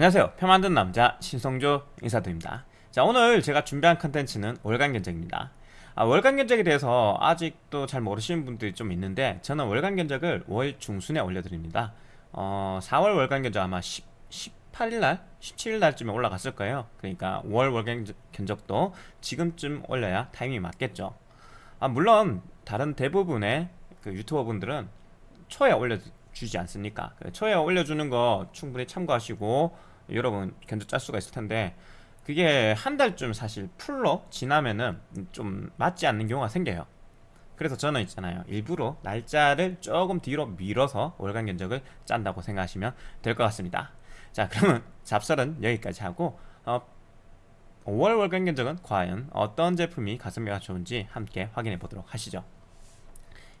안녕하세요. 표 만든 남자 신성조 인사드립니다. 자 오늘 제가 준비한 컨텐츠는 월간 견적입니다. 아, 월간 견적에 대해서 아직도 잘 모르시는 분들이 좀 있는데 저는 월간 견적을 월 중순에 올려드립니다. 어, 4월 월간 견적 아마 10, 18일날? 17일날쯤에 올라갔을 거예요. 그러니까 월 월간 견적도 지금쯤 올려야 타이밍이 맞겠죠. 아, 물론 다른 대부분의 그 유튜버 분들은 초에 올려주지 않습니까? 그 초에 올려주는 거 충분히 참고하시고 여러분 견적 짤 수가 있을 텐데 그게 한 달쯤 사실 풀로 지나면은 좀 맞지 않는 경우가 생겨요. 그래서 저는 있잖아요. 일부러 날짜를 조금 뒤로 밀어서 월간 견적을 짠다고 생각하시면 될 것 같습니다. 자 그러면 잡설은 여기까지 하고 어, 5월 월간 견적은 과연 어떤 제품이 가성비가 좋은지 함께 확인해 보도록 하시죠.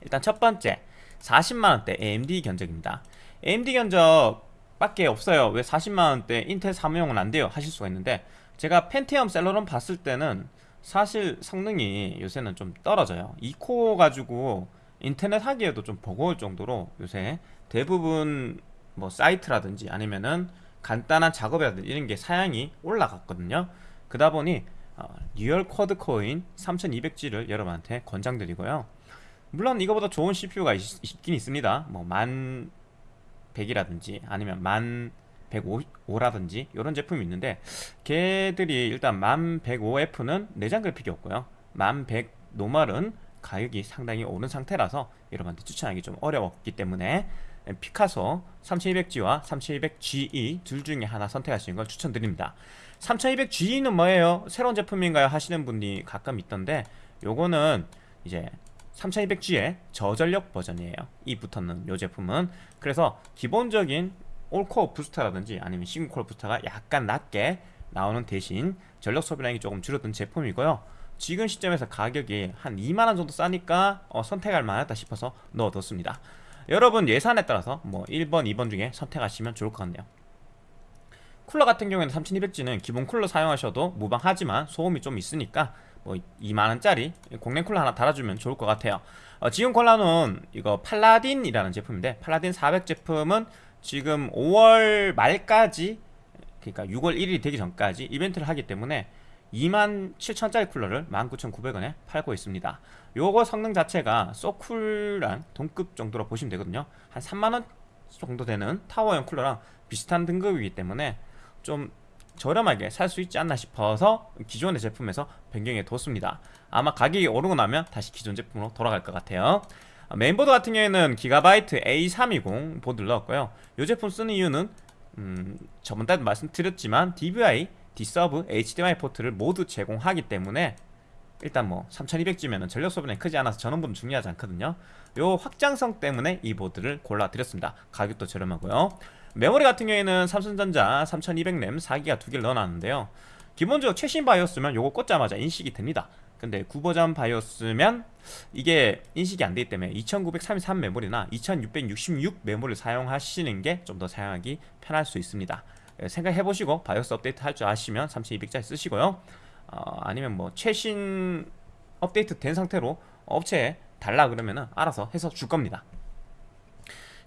일단 첫 번째 40만원대 AMD 견적입니다. AMD 견적 밖에 없어요. 왜 40만원대 인텔 사무용은 안 돼요? 하실 수가 있는데 제가 펜티엄 셀러론 봤을 때는 사실 성능이 요새는 좀 떨어져요. 2코어 가지고 인터넷 하기에도 좀 버거울 정도로 요새 대부분 뭐 사이트라든지 아니면은 간단한 작업이라든지 이런 게 사양이 올라갔거든요. 그러다 보니 어, real quad core인 3200G를 여러분한테 권장드리고요. 물론 이거보다 좋은 CPU가 있, 긴 있습니다. 뭐 만 100이라든지 아니면 만 105라든지 이런 제품이 있는데 걔들이 일단 만 105F는 내장 그래픽이 없고요 만100 노멀은 가격이 상당히 오른 상태라서 여러분한테 추천하기 좀 어려웠기 때문에 피카소 3200G와 3200GE 둘 중에 하나 선택하시는 걸 추천드립니다 3200GE는 뭐예요? 새로운 제품인가요? 하시는 분이 가끔 있던데 요거는 이제 3200G의 저전력 버전이에요. 이 붙었는 이 제품은. 그래서 기본적인 올코어 부스터라든지 아니면 싱글코어 부스터가 약간 낮게 나오는 대신 전력 소비량이 조금 줄어든 제품이고요. 지금 시점에서 가격이 한 2만원 정도 싸니까 어, 선택할 만하다 싶어서 넣어뒀습니다. 여러분 예산에 따라서 뭐 1번 2번 중에 선택하시면 좋을 것 같네요. 쿨러 같은 경우에는 3200G는 기본 쿨러 사용하셔도 무방하지만 소음이 좀 있으니까 뭐 2만원짜리 공랭 쿨러 하나 달아주면 좋을 것 같아요. 어, 지금 콜라는 이거 팔라딘이라는 제품인데 팔라딘 400 제품은 지금 5월 말까지 그러니까 6월 1일이 되기 전까지 이벤트를 하기 때문에 27,000짜리 쿨러를 19,900원에 팔고 있습니다. 요거 성능 자체가 소쿨랑 동급 정도로 보시면 되거든요. 한 3만원 정도 되는 타워형 쿨러랑 비슷한 등급이기 때문에 좀 저렴하게 살 수 있지 않나 싶어서 기존의 제품에서 변경해 뒀습니다. 아마 가격이 오르고 나면 다시 기존 제품으로 돌아갈 것 같아요. 메인보드 같은 경우에는 기가바이트 A320 보드를 넣었고요. 이 제품 쓰는 이유는 음, 저번 달도 말씀드렸지만 DVI, D-Sub, HDMI 포트를 모두 제공하기 때문에 일단 뭐 3200G면 전력 소비량이 크지 않아서 전원부는 중요하지 않거든요. 요 확장성 때문에 이 보드를 골라드렸습니다. 가격도 저렴하고요 메모리 같은 경우에는 삼성전자 3200램 4기가 두 개를 넣어놨는데요. 기본적으로 최신 바이오스면 요거 꽂자마자 인식이 됩니다. 근데 구버전 바이오스면 이게 인식이 안 되기 때문에 2933 메모리나 2666 메모리를 사용하시는 게 좀 더 사용하기 편할 수 있습니다. 예, 생각해보시고 바이오스 업데이트 할 줄 아시면 3200짜리 쓰시고요. 어, 아니면 뭐 최신 업데이트 된 상태로 업체에 달라 그러면은 알아서 해서 줄 겁니다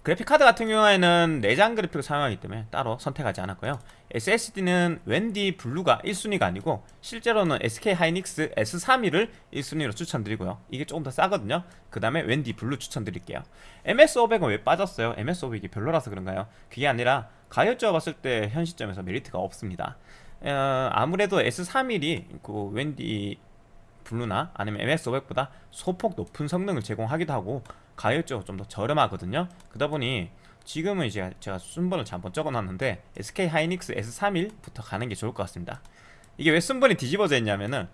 그래픽카드 같은 경우에는 내장 그래픽을 사용하기 때문에 따로 선택하지 않았고요. SSD는 웬디 블루가 1순위가 아니고 실제로는 SK 하이닉스 S31을 1순위로 추천드리고요. 이게 조금 더 싸거든요. 그 다음에 웬디 블루 추천드릴게요. MS500은 왜 빠졌어요? MS500이 별로라서 그런가요? 그게 아니라 가격적으로 봤을 때 현 시점에서 메리트가 없습니다. 어, 아무래도 S31이 그 웬디 블루나 아니면 MS500보다 소폭 높은 성능을 제공하기도 하고 가격적으로 좀 더 저렴하거든요. 그러다 보니 지금은 이제 제가 순번을 한번 적어놨는데 SK 하이닉스 S31부터 가는 게 좋을 것 같습니다. 이게 왜 순번이 뒤집어져 있냐면은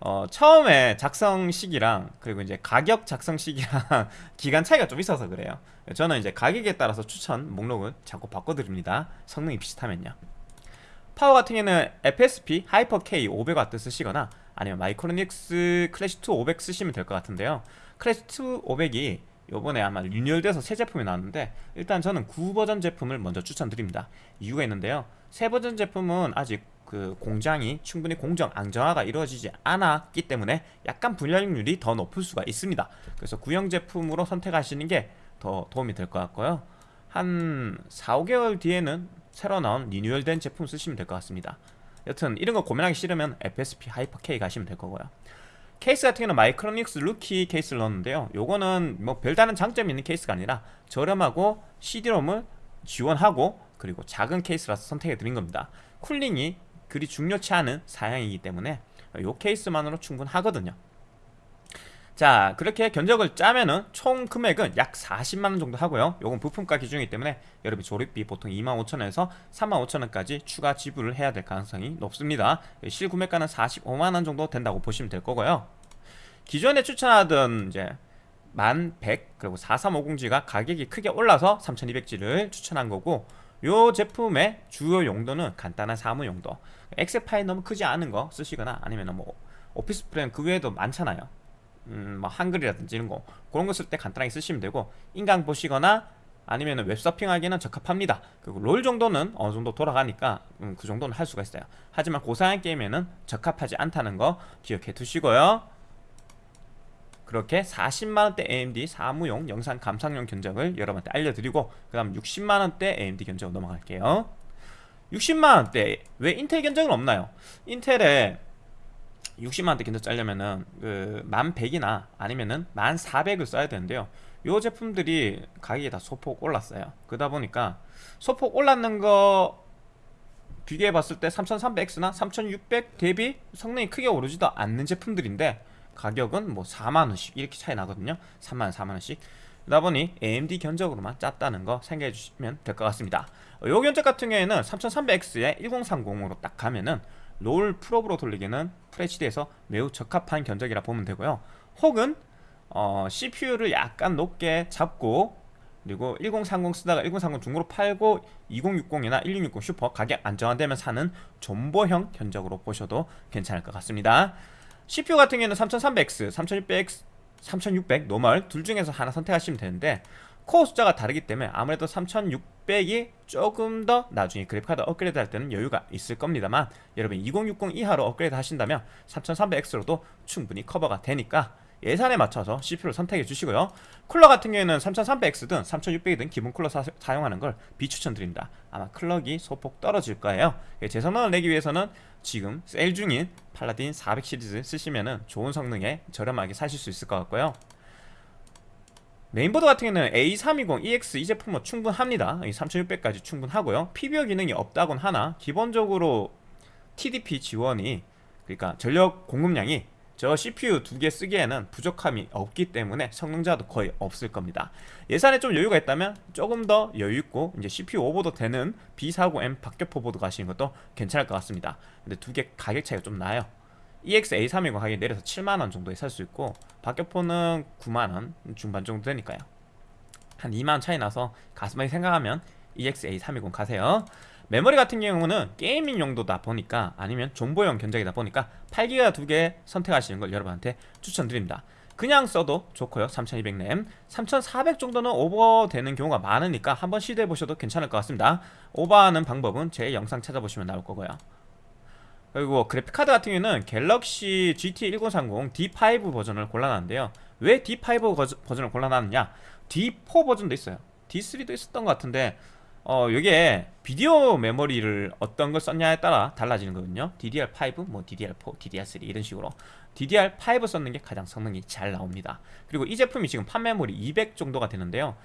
어, 처음에 작성 시기랑 그리고 이제 가격 작성 시기랑 기간 차이가 좀 있어서 그래요. 저는 이제 가격에 따라서 추천 목록을 자꾸 바꿔드립니다. 성능이 비슷하면요. 파워 같은 경우는 FSP 하이퍼 K 500W 쓰시거나 아니면 마이크로닉스 클래식2 500 쓰시면 될 것 같은데요. 클래식2 500이 요번에 아마 리뉴얼돼서 새 제품이 나왔는데 일단 저는 구버전 제품을 먼저 추천드립니다. 이유가 있는데요. 새 버전 제품은 아직 그 공장이 충분히 공정 안정화가 이루어지지 않았기 때문에 약간 불량률이 더 높을 수가 있습니다. 그래서 구형 제품으로 선택하시는 게 더 도움이 될 것 같고요. 한 4, 5개월 뒤에는 새로 나온 리뉴얼된 제품 쓰시면 될 것 같습니다. 여튼 이런 거 고민하기 싫으면 FSP 하이퍼 K 가시면 될 거고요 케이스 같은 경우는 마이크로닉스 루키 케이스를 넣었는데요. 요거는 뭐 별다른 장점이 있는 케이스가 아니라 저렴하고 CD롬을 지원하고 그리고 작은 케이스라서 선택해 드린 겁니다. cooling이 그리 중요치 않은 사양이기 때문에 요 케이스만으로 충분하거든요 자 그렇게 견적을 짜면은 총 금액은 약 40만원 정도 하고요. 요건 부품가 기준이기 때문에 여러분 조립비 보통 25,000원에서 35,000원까지 추가 지불을 해야 될 가능성이 높습니다. 실구매가는 45만원 정도 된다고 보시면 될 거고요. 기존에 추천하던 이제 1100 그리고 4350G가 가격이 크게 올라서 3200G를 추천한 거고 요 제품의 주요 용도는 간단한 사무 용도. 엑셀 파일 너무 크지 않은 거 쓰시거나 아니면 뭐 오피스 프레임 그 외에도 많잖아요 음, 뭐 한글이라든지 이런 거 그런 거 쓸 때 간단하게 쓰시면 되고 인강 보시거나 아니면 웹서핑하기는 적합합니다. 그리고 롤 정도는 어느 정도 돌아가니까 음, 그 정도는 할 수가 있어요. 하지만 고사양 게임에는 적합하지 않다는 거 기억해 두시고요. 그렇게 40만원대 AMD 사무용 영상 감상용 견적을 여러분한테 알려드리고 그 다음 60만원대 AMD 견적 넘어갈게요. 60만원대 왜 인텔 견적은 없나요? 인텔에 60만원대 견적 짜려면은 그 1100이나 아니면은 1400을 써야 되는데요. 요 제품들이 가격이 다 소폭 올랐어요. 그러다 보니까 소폭 올랐는 거 비교해 봤을 때 3300X나 3600 대비 성능이 크게 오르지도 않는 제품들인데 가격은 뭐 4만원씩 이렇게 차이 나거든요. 3만원 4만원씩. 그러다 보니 AMD 견적으로만 짰다는 거 생각해 주시면 될 것 같습니다. 요 견적 같은 경우에는 3300X에 1030으로 딱 가면은 롤 프로브로 돌리기는 FHD에서 매우 적합한 견적이라 보면 되고요. 혹은 어, CPU를 약간 높게 잡고 그리고 1030 쓰다가 1030 중고로 팔고 2060이나 1660 슈퍼 가격 안정화되면 사는 존버형 견적으로 보셔도 괜찮을 것 같습니다. CPU 같은 경우에는 3300X, 3600X, 3600 normal 둘 중에서 하나 선택하시면 되는데 코어 숫자가 다르기 때문에 아무래도 3600이 조금 더 나중에 그래픽카드 업그레이드 할 때는 여유가 있을 겁니다만 여러분 2060 이하로 업그레이드 하신다면 3300X로도 충분히 커버가 되니까 예산에 맞춰서 CPU를 선택해 주시고요. 쿨러 같은 경우에는 3300X든 3600이든 기본 쿨러 사, 용하는걸 비추천드립니다. 아마 clock이 소폭 떨어질 거예요. 예, 제 성능을 내기 위해서는 지금 세일 중인 팔라딘 400 시리즈 쓰시면 좋은 성능에 저렴하게 사실 수 있을 것 같고요 메인보드 같은 경우는 A320 EX 이 제품은 충분합니다. 3600까지 충분하고요. PBO 기능이 없다곤 하나 기본적으로 TDP 지원이 그러니까 전력 공급량이 저 CPU 두 개 쓰기에는 부족함이 없기 때문에 성능자도 거의 없을 겁니다. 예산에 좀 여유가 있다면 조금 더 여유있고 이제 CPU 오버도 되는 B40M 박격포 보드 가시는 것도 괜찮을 것 같습니다. 근데 두 개 가격 차이가 좀 나요 EX A320 가격이 내려서 7만원 정도에 살 수 있고 박격포는 9만원 중반 정도 되니까요. 한 2만원 차이 나서 가슴하게 생각하면 EX A320 가세요. 메모리 같은 경우는 게이밍 용도다 보니까 아니면 정보용 견적이다 보니까 8기가 두 개 선택하시는 걸 여러분한테 추천드립니다. 그냥 써도 좋고요. 3200램. 3400 정도는 오버되는 경우가 많으니까 한번 시도해 보셔도 괜찮을 것 같습니다. 오버하는 방법은 제 영상 찾아보시면 나올 거고요 그리고 그래픽카드 같은 경우는 갤럭시 GT 1030 D5 버전을 골라놨는데요. 왜 D5 버전을 골라놨느냐? D4 버전도 있어요. D3도 있었던 것 같은데 어 이게 비디오 메모리를 어떤 걸 썼냐에 따라 달라지는 거거든요. DDR5, 뭐 DDR4, DDR3 이런 식으로. DDR5 썼는 게 가장 성능이 잘 나옵니다. 그리고 이 제품이 지금 판매물이 200 정도가 되는데요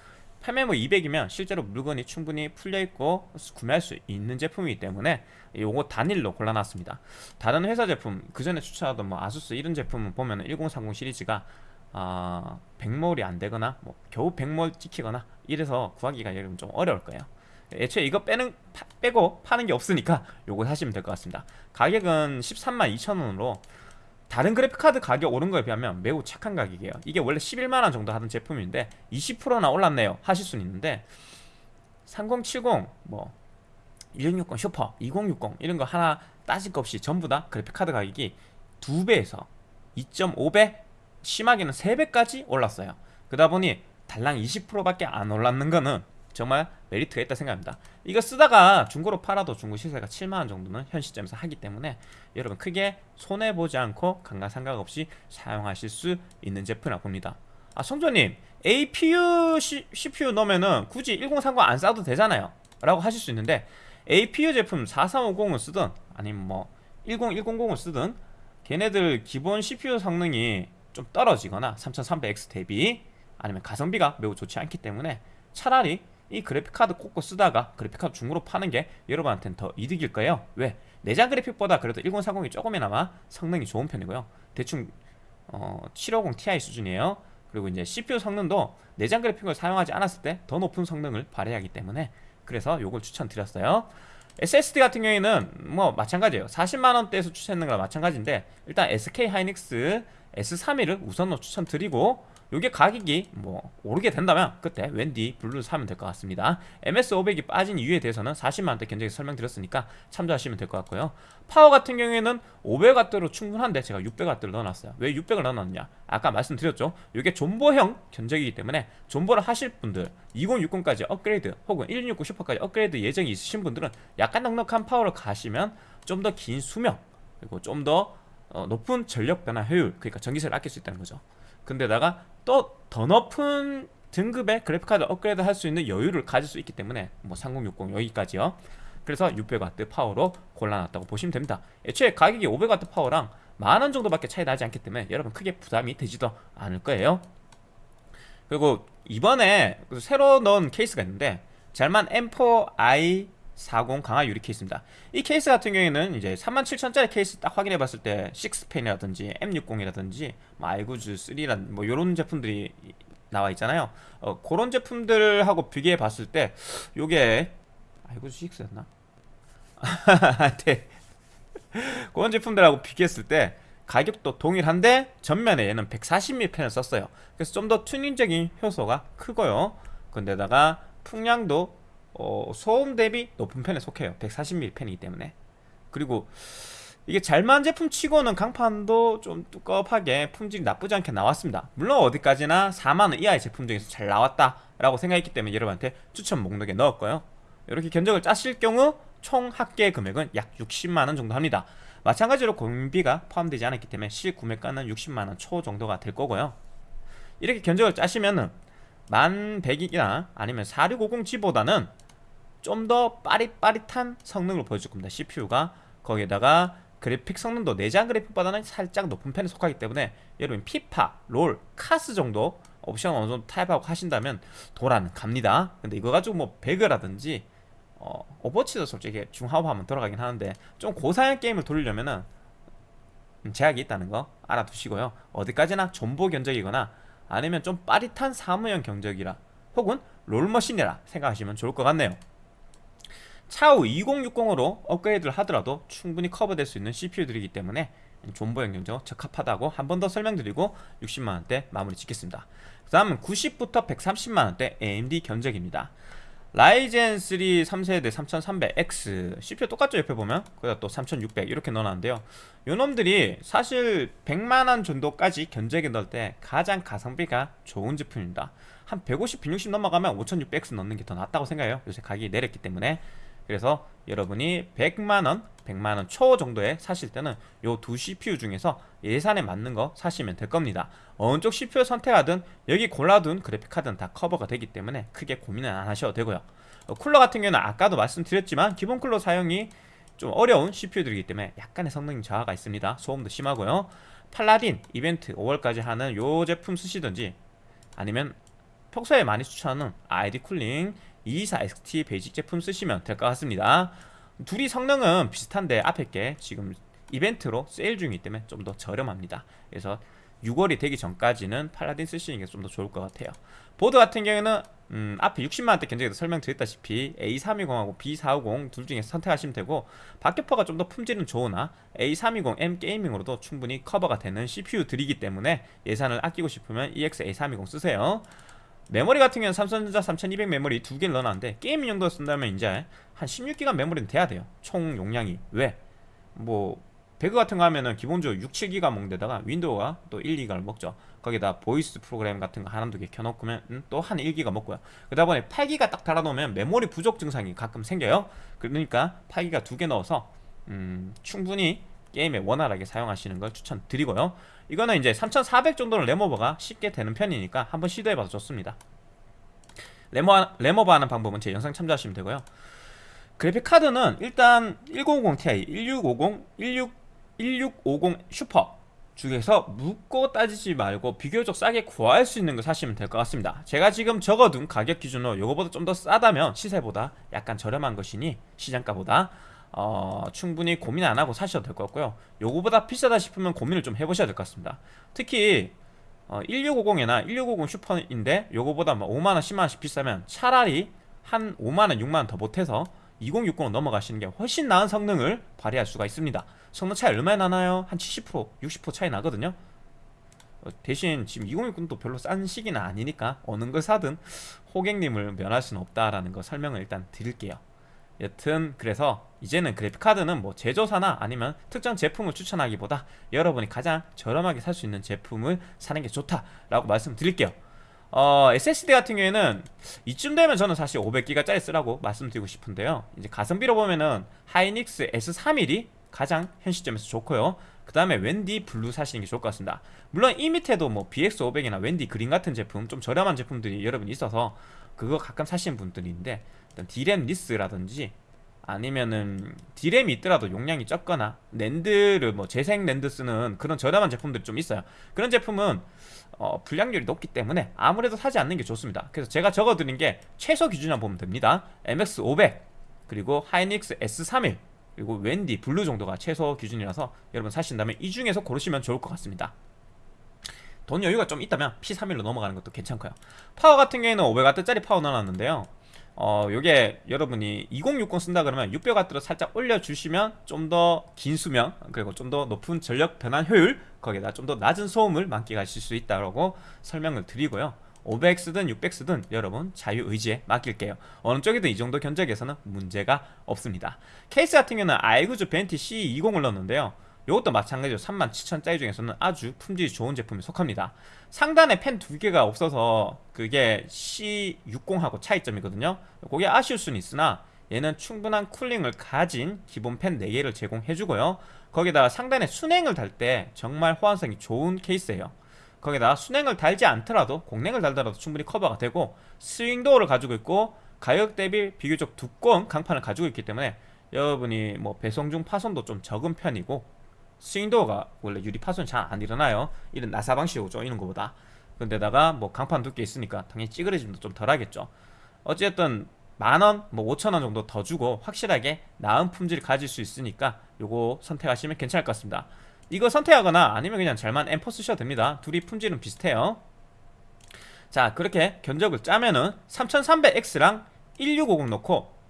판매물 200이면 실제로 물건이 충분히 풀려있고 구매할 수 있는 제품이기 때문에 요거 단일로 골라놨습니다. 다른 회사 제품 그 전에 추천하던 뭐 아수스 이런 제품은 보면 1030 시리즈가 어, 100몰이 안 되거나 뭐 겨우 100몰 찍히거나 이래서 구하기가 여러분 좀 어려울 거예요. 애초에 이거 빼는 파, 빼고 파는 게 없으니까 요거 사시면 될 것 같습니다. 가격은 13만 2천원으로 다른 그래픽카드 가격 오른 거에 비하면 매우 착한 가격이에요. 이게 원래 11만원 정도 하는 제품인데 20%나 올랐네요 하실 수는 있는데 3070 뭐 1660 슈퍼 2060 이런 거 하나 따질 것 없이 전부 다 그래픽카드 가격이 2배에서 2.5배 심하게는 3배까지 올랐어요. 그러다 보니 달랑 20%밖에 안 올랐는 거는 정말 메리트가 있다 생각합니다. 이거 쓰다가 중고로 팔아도 중고 시세가 7만원 정도는 현 시점에서 하기 때문에 여러분 크게 손해보지 않고 강가상각 없이 사용하실 수 있는 제품이라고 봅니다. 아 성조님 APU C, CPU 넣으면은 굳이 1030 안 싸도 되잖아요. 라고 하실 수 있는데 APU 제품 4350을 쓰든 아니면 뭐 10100을 쓰든 걔네들 기본 CPU 성능이 좀 떨어지거나 3300X 대비 아니면 가성비가 매우 좋지 않기 때문에 차라리 이 그래픽카드 꽂고 쓰다가 그래픽카드 중고로 파는 게 여러분한테는 더 이득일 거예요. 왜? 내장 그래픽보다 그래도 1030이 조금이나마 성능이 좋은 편이고요. 대충 어, 750 Ti 수준이에요. 그리고 이제 CPU 성능도 내장 그래픽을 사용하지 않았을 때 더 높은 성능을 발휘하기 때문에 그래서 요걸 추천드렸어요. SSD 같은 경우에는 뭐 마찬가지예요. 40만원대에서 추천했는 거랑 마찬가지인데 일단 SK 하이닉스 S31을 우선으로 추천드리고 요게 가격이 뭐 오르게 된다면 그때 웬디 블루를 사면 될 것 같습니다. MS500이 빠진 이유에 대해서는 40만원대 견적에 설명드렸으니까 참조하시면 될 것 같고요. 파워 같은 경우에는 500W로 충분한데 제가 600W를 넣어놨어요. 왜 600을 넣어놨냐? 아까 말씀드렸죠. 요게 존버형 견적이기 때문에 존버를 하실 분들 2060까지 업그레이드 혹은 1660 슈퍼까지 업그레이드 예정이 있으신 분들은 약간 넉넉한 파워를 가시면 좀 더 긴 수명 그리고 좀더 어, 높은 전력 변환 효율 그러니까 전기세를 아낄 수 있다는 거죠. 근데다가 또 더 높은 등급의 그래픽카드 업그레이드 할 수 있는 여유를 가질 수 있기 때문에 뭐 3060 여기까지요. 그래서 600W 파워로 골라놨다고 보시면 됩니다. 애초에 가격이 500W 파워랑 만원 정도밖에 차이 나지 않기 때문에 여러분 크게 부담이 되지도 않을 거예요. 그리고 이번에 새로 넣은 케이스가 있는데 잘만 M4i 40 강화 유리 케이스입니다 이 케이스 같은 경우에는 이제 37,000짜리 케이스 딱 확인해 봤을 때 6펜이라든지 M60이라든지 뭐 알구즈 3란 뭐 요런 제품들이 나와 있잖아요 어, 그런 제품들하고 비교해 봤을 때 요게 알구즈 6였나? 네. 그런 제품들하고 비교했을 때 가격도 동일한데 전면에 얘는 140mm 팬을 썼어요 그래서 좀 더 튜닝적인 효소가 크고요 근데다가 풍량도 어, 소음 대비 높은 편에 속해요. 140mm 펜이기 때문에. 그리고 이게 잘만 제품 치고는 강판도 좀 두껍하게 품질이 나쁘지 않게 나왔습니다. 물론 어디까지나 4만원 이하의 제품 중에서 잘 나왔다 라고 생각했기 때문에 여러분한테 추천 목록에 넣었고요. 이렇게 견적을 짜실 경우 총 합계 금액은 약 60만원 정도 합니다. 마찬가지로 공비가 포함되지 않았기 때문에 실구매가는 60만원 초 정도가 될 거고요. 이렇게 견적을 짜시면은 1100이나 아니면 4650G보다는 좀 더 빠릿빠릿한 성능을 보여줄 겁니다. CPU가. 거기에다가 그래픽 성능도 내장 그래픽보다는 살짝 높은 편에 속하기 때문에 여러분 피파, 롤, 카스 정도 옵션 어느 정도 타협하고 하신다면 돌아갑니다. 근데 이거 가지고 뭐 배그라든지 어, 오버워치도 솔직히 중하옵 하면 돌아가긴 하는데 좀 고사양 게임을 돌리려면은 제약이 있다는 거 알아두시고요. 어디까지나 존보 견적이거나 아니면 좀 빠릿한 사무용 경적이라 혹은 롤머신이라 생각하시면 좋을 것 같네요 차후 2060으로 업그레이드를 하더라도 충분히 커버될 수 있는 CPU들이기 때문에 존버형 경적 적합하다고 한 번 더 설명드리고 60만원대 마무리 짓겠습니다. 그 다음은 90부터 130만원대 AMD 견적입니다. 라이젠 3 3세대 3300X CPU 똑같죠? 옆에 보면? 거기다 또 3600 이렇게 넣어놨는데요. 요놈들이 사실 100만원 정도까지 견적에 넣을 때 가장 가성비가 좋은 제품입니다. 한 150, 160 넘어가면 5600X 넣는 게 더 낫다고 생각해요. 요새 가격이 내렸기 때문에 그래서 여러분이 100만원, 100만원 초 정도에 사실 때는 요 두 CPU 중에서 예산에 맞는 거 사시면 될 겁니다. 어느 쪽 CPU 선택하든 여기 골라둔 그래픽카드는 다 커버가 되기 때문에 크게 고민은 안 하셔도 되고요. 어, 쿨러 같은 경우는 아까도 말씀드렸지만 기본 쿨러 사용이 좀 어려운 CPU들이기 때문에 약간의 성능 저하가 있습니다. 소음도 심하고요. 팔라딘 이벤트 5월까지 하는 요 제품 쓰시든지 아니면 평소에 많이 추천하는 아이디 쿨링 224XT 베이직 제품 쓰시면 될 것 같습니다. 둘이 성능은 비슷한데 앞에 게 지금 이벤트로 세일 중이기 때문에 좀 더 저렴합니다. 그래서 6월이 되기 전까지는 팔라딘 쓰시는 게 좀 더 좋을 것 같아요. 보드 같은 경우에는 음, 앞에 60만원대 견적에서 설명드렸다시피 A320하고 B450 둘 중에서 선택하시면 되고 박격포가 좀 더 품질은 좋으나 A320M 게이밍으로도 충분히 커버가 되는 CPU들이기 때문에 예산을 아끼고 싶으면 EX A320 쓰세요 메모리 같은 경우는 삼성전자 3200 메모리 두 개를 넣어놨는데 게임 용도로 쓴다면 이제 한 16기가 메모리는 돼야 돼요. 총 용량이. 왜? 뭐 배그 같은 거 하면은 기본적으로 6, 7기가 먹는데다가 윈도우가 또 1, 2기가를 먹죠. 거기다 보이스 프로그램 같은 거 하나 두 개 켜놓으면 또 한 1기가 먹고요. 그러다 보니 8기가 딱 달아놓으면 메모리 부족 증상이 가끔 생겨요. 그러니까 8기가 두 개 넣어서 음, 충분히 게임에 원활하게 사용하시는 걸 추천드리고요 이거는 이제 3400 정도는 램오버가 쉽게 되는 편이니까 한번 시도해봐도 좋습니다. 램오, 램오버 하는 방법은 제 영상 참조하시면 되고요. 그래픽 카드는 일단 1050 Ti, 1650, 16, 1650 슈퍼 중에서 묻고 따지지 말고 비교적 싸게 구할 수 있는 거 사시면 될 것 같습니다. 제가 지금 적어둔 가격 기준으로 요거보다 좀 더 싸다면 시세보다 약간 저렴한 것이니 시장가보다 어, 충분히 고민 안 하고 사셔도 될 것 같고요. 요거보다 비싸다 싶으면 고민을 좀 해보셔야 될 것 같습니다. 특히 어, 1650이나 1650 슈퍼인데 요거보다 뭐 5만원 10만원씩 비싸면 차라리 한 5만원 6만원 더 보태서 2060으로 넘어가시는 게 훨씬 나은 성능을 발휘할 수가 있습니다. 성능 차이 얼마나 나나요? 한 70% 60% 차이 나거든요. 어, 대신 지금 2060도 별로 싼 시기는 아니니까 어느 걸 사든 호객님을 면할 수는 없다라는 거 설명을 일단 드릴게요 여튼 그래서 이제는 그래픽카드는 뭐 제조사나 아니면 특정 제품을 추천하기보다 여러분이 가장 저렴하게 살 수 있는 제품을 사는 게 좋다라고 말씀드릴게요. 어, SSD 같은 경우에는 이쯤 되면 저는 사실 500기가짜리 쓰라고 말씀드리고 싶은데요. 이제 가성비로 보면은 하이닉스 S31이 가장 현 시점에서 좋고요. 그 다음에 웬디 블루 사시는 게 좋을 것 같습니다. 물론 이 밑에도 뭐 BX500이나 웬디 그린 같은 제품 좀 저렴한 제품들이 여러분 있어서 그거 가끔 사시는 분들이 있는데 일단 DRAM less라든지 아니면은 디램이 있더라도 용량이 적거나 낸드를 뭐 재생 낸드 쓰는 그런 저렴한 제품들이 좀 있어요. 그런 제품은 어, 불량률이 높기 때문에 아무래도 사지 않는 게 좋습니다. 그래서 제가 적어드린 게 최소 기준이라 보면 됩니다. MX500 그리고 하이닉스 S31 그리고 웬디 블루 정도가 최소 기준이라서 여러분 사신다면 이 중에서 고르시면 좋을 것 같습니다 돈 여유가 좀 있다면 P31로 넘어가는 것도 괜찮고요. 파워 같은 경우에는 500W짜리 파워 넣어놨는데요. 어 요게 여러분이 2060 쓴다 그러면 600W로 살짝 올려주시면 좀 더 긴 수명 그리고 좀 더 높은 전력 변환 효율 거기다 좀 더 낮은 소음을 만끽하실 수 있다고 설명을 드리고요. 500 쓰든 600 쓰든 여러분 자유의지에 맡길게요. 어느 쪽이든 이 정도 견적에서는 문제가 없습니다. 케이스 같은 경우는 아이구주 벤티 C20을 넣었는데요 이것도 마찬가지로 37,000짜리 중에서는 아주 품질이 좋은 제품에 속합니다. 상단에 팬 두 개가 없어서 그게 C60하고 차이점이거든요. 그게 아쉬울 수는 있으나 얘는 충분한 쿨링을 가진 기본 팬 4개를 제공해주고요. 거기다가 상단에 수냉을 달 때 정말 호환성이 좋은 케이스예요. 거기다 수냉을 달지 않더라도 공랭을 달더라도 충분히 커버가 되고 swing door를 가지고 있고 가격 대비 비교적 두꺼운 강판을 가지고 있기 때문에 여러분이 뭐 배송 중 파손도 좀 적은 편이고 스윙도어가 원래 유리 파손이 잘 안 일어나요. 이런 나사 방식으로 쪼이는 것보다. 근데다가 뭐 강판 두께 있으니까 당연히 찌그러짐도 좀 덜하겠죠. 어쨌든 만원, 뭐 오천원 정도 더 주고 확실하게 나은 품질을 가질 수 있으니까 요거 선택하시면 괜찮을 것 같습니다. 이거 선택하거나 아니면 그냥 잘만 엠퍼 쓰셔도 됩니다. 둘이 품질은 비슷해요. 자 그렇게 견적을 짜면은 3300X랑 1650 넣고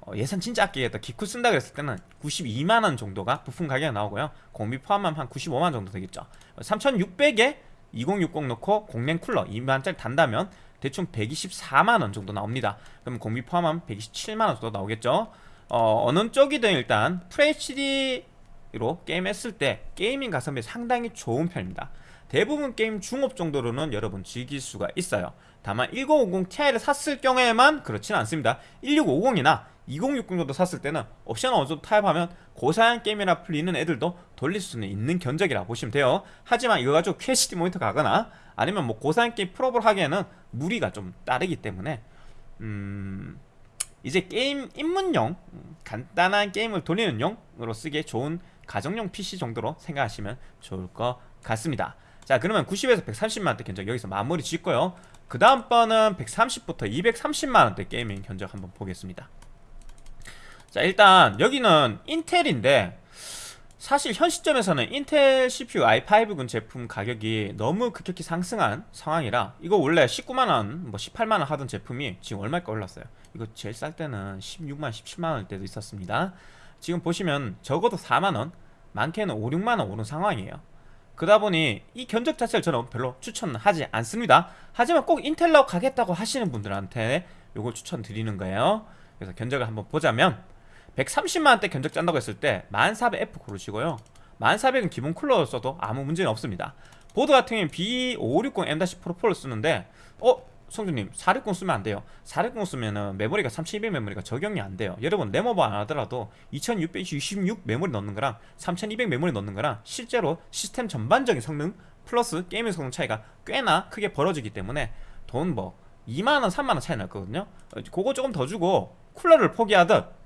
어, 예산 진짜 아끼겠다. 기쿨 쓴다 그랬을 때는 92만원 정도가 부품 가격이 나오고요. 공비 포함하면 한 95만원 정도 되겠죠. 3600에 2060 넣고 공랭 쿨러 2만원짜리 단다면 대충 124만원 정도 나옵니다. 그럼 공비 포함하면 127만원 정도 나오겠죠. 어, 어느 쪽이든 일단 FHD로 게임 했을 때 gaming 가성비 상당히 좋은 편입니다. 대부분 게임 중옵 정도로는 여러분 즐길 수가 있어요. 다만 1050 Ti를 샀을 경우에만 그렇지는 않습니다. 1650이나 2060 정도 샀을 때는 옵션 어느 정도 타협하면 고사양 게임이라 불리는 애들도 돌릴 수는 있는 견적이라 보시면 돼요. 하지만 이거 가지고 QHD 모니터 가거나 아니면 뭐 고사양 게임 풀옵을 하기에는 무리가 좀 따르기 때문에 음... 이제 게임 입문용 간단한 게임을 돌리는 용으로 쓰기에 좋은 가정용 PC 정도로 생각하시면 좋을 것 같습니다. 자 그러면 90에서 130만원대 견적 여기서 마무리 짓고요. 그 다음 번은 130부터 230만원대 게이밍 견적 한번 보겠습니다 자 일단 여기는 인텔인데 사실 현 시점에서는 인텔 CPU i5군 제품 가격이 너무 급격히 상승한 상황이라 이거 원래 19만원 뭐 18만원 하던 제품이 지금 얼마일까 올랐어요? 이거 제일 쌀 때는 16만 17만원 때도 있었습니다. 지금 보시면 적어도 4만원 많게는 5, 6만원 오른 상황이에요. 그러다 보니 이 견적 자체를 저는 별로 추천하지 않습니다. 하지만 꼭 인텔로 가겠다고 하시는 분들한테 이걸 추천드리는 거예요. 그래서 견적을 한번 보자면 130만원대 견적 짠다고 했을 때 1400F 고르시고요. 1400은 기본 쿨러 써도 아무 문제는 없습니다. 보드 같은 경우는 B560M-Pro 프로를 쓰는데 어? 성준님 460 쓰면 안 돼요. 460 쓰면은 메모리가 3200 메모리가 적용이 안 돼요. 여러분 램오버 안 하더라도 2666 메모리 넣는 거랑 3200 메모리 넣는 거랑 실제로 시스템 전반적인 성능 플러스 게임의 성능 차이가 꽤나 크게 벌어지기 때문에 돈 뭐 2만원 3만원 차이 날거든요. 그거 조금 더 주고 쿨러를 포기하듯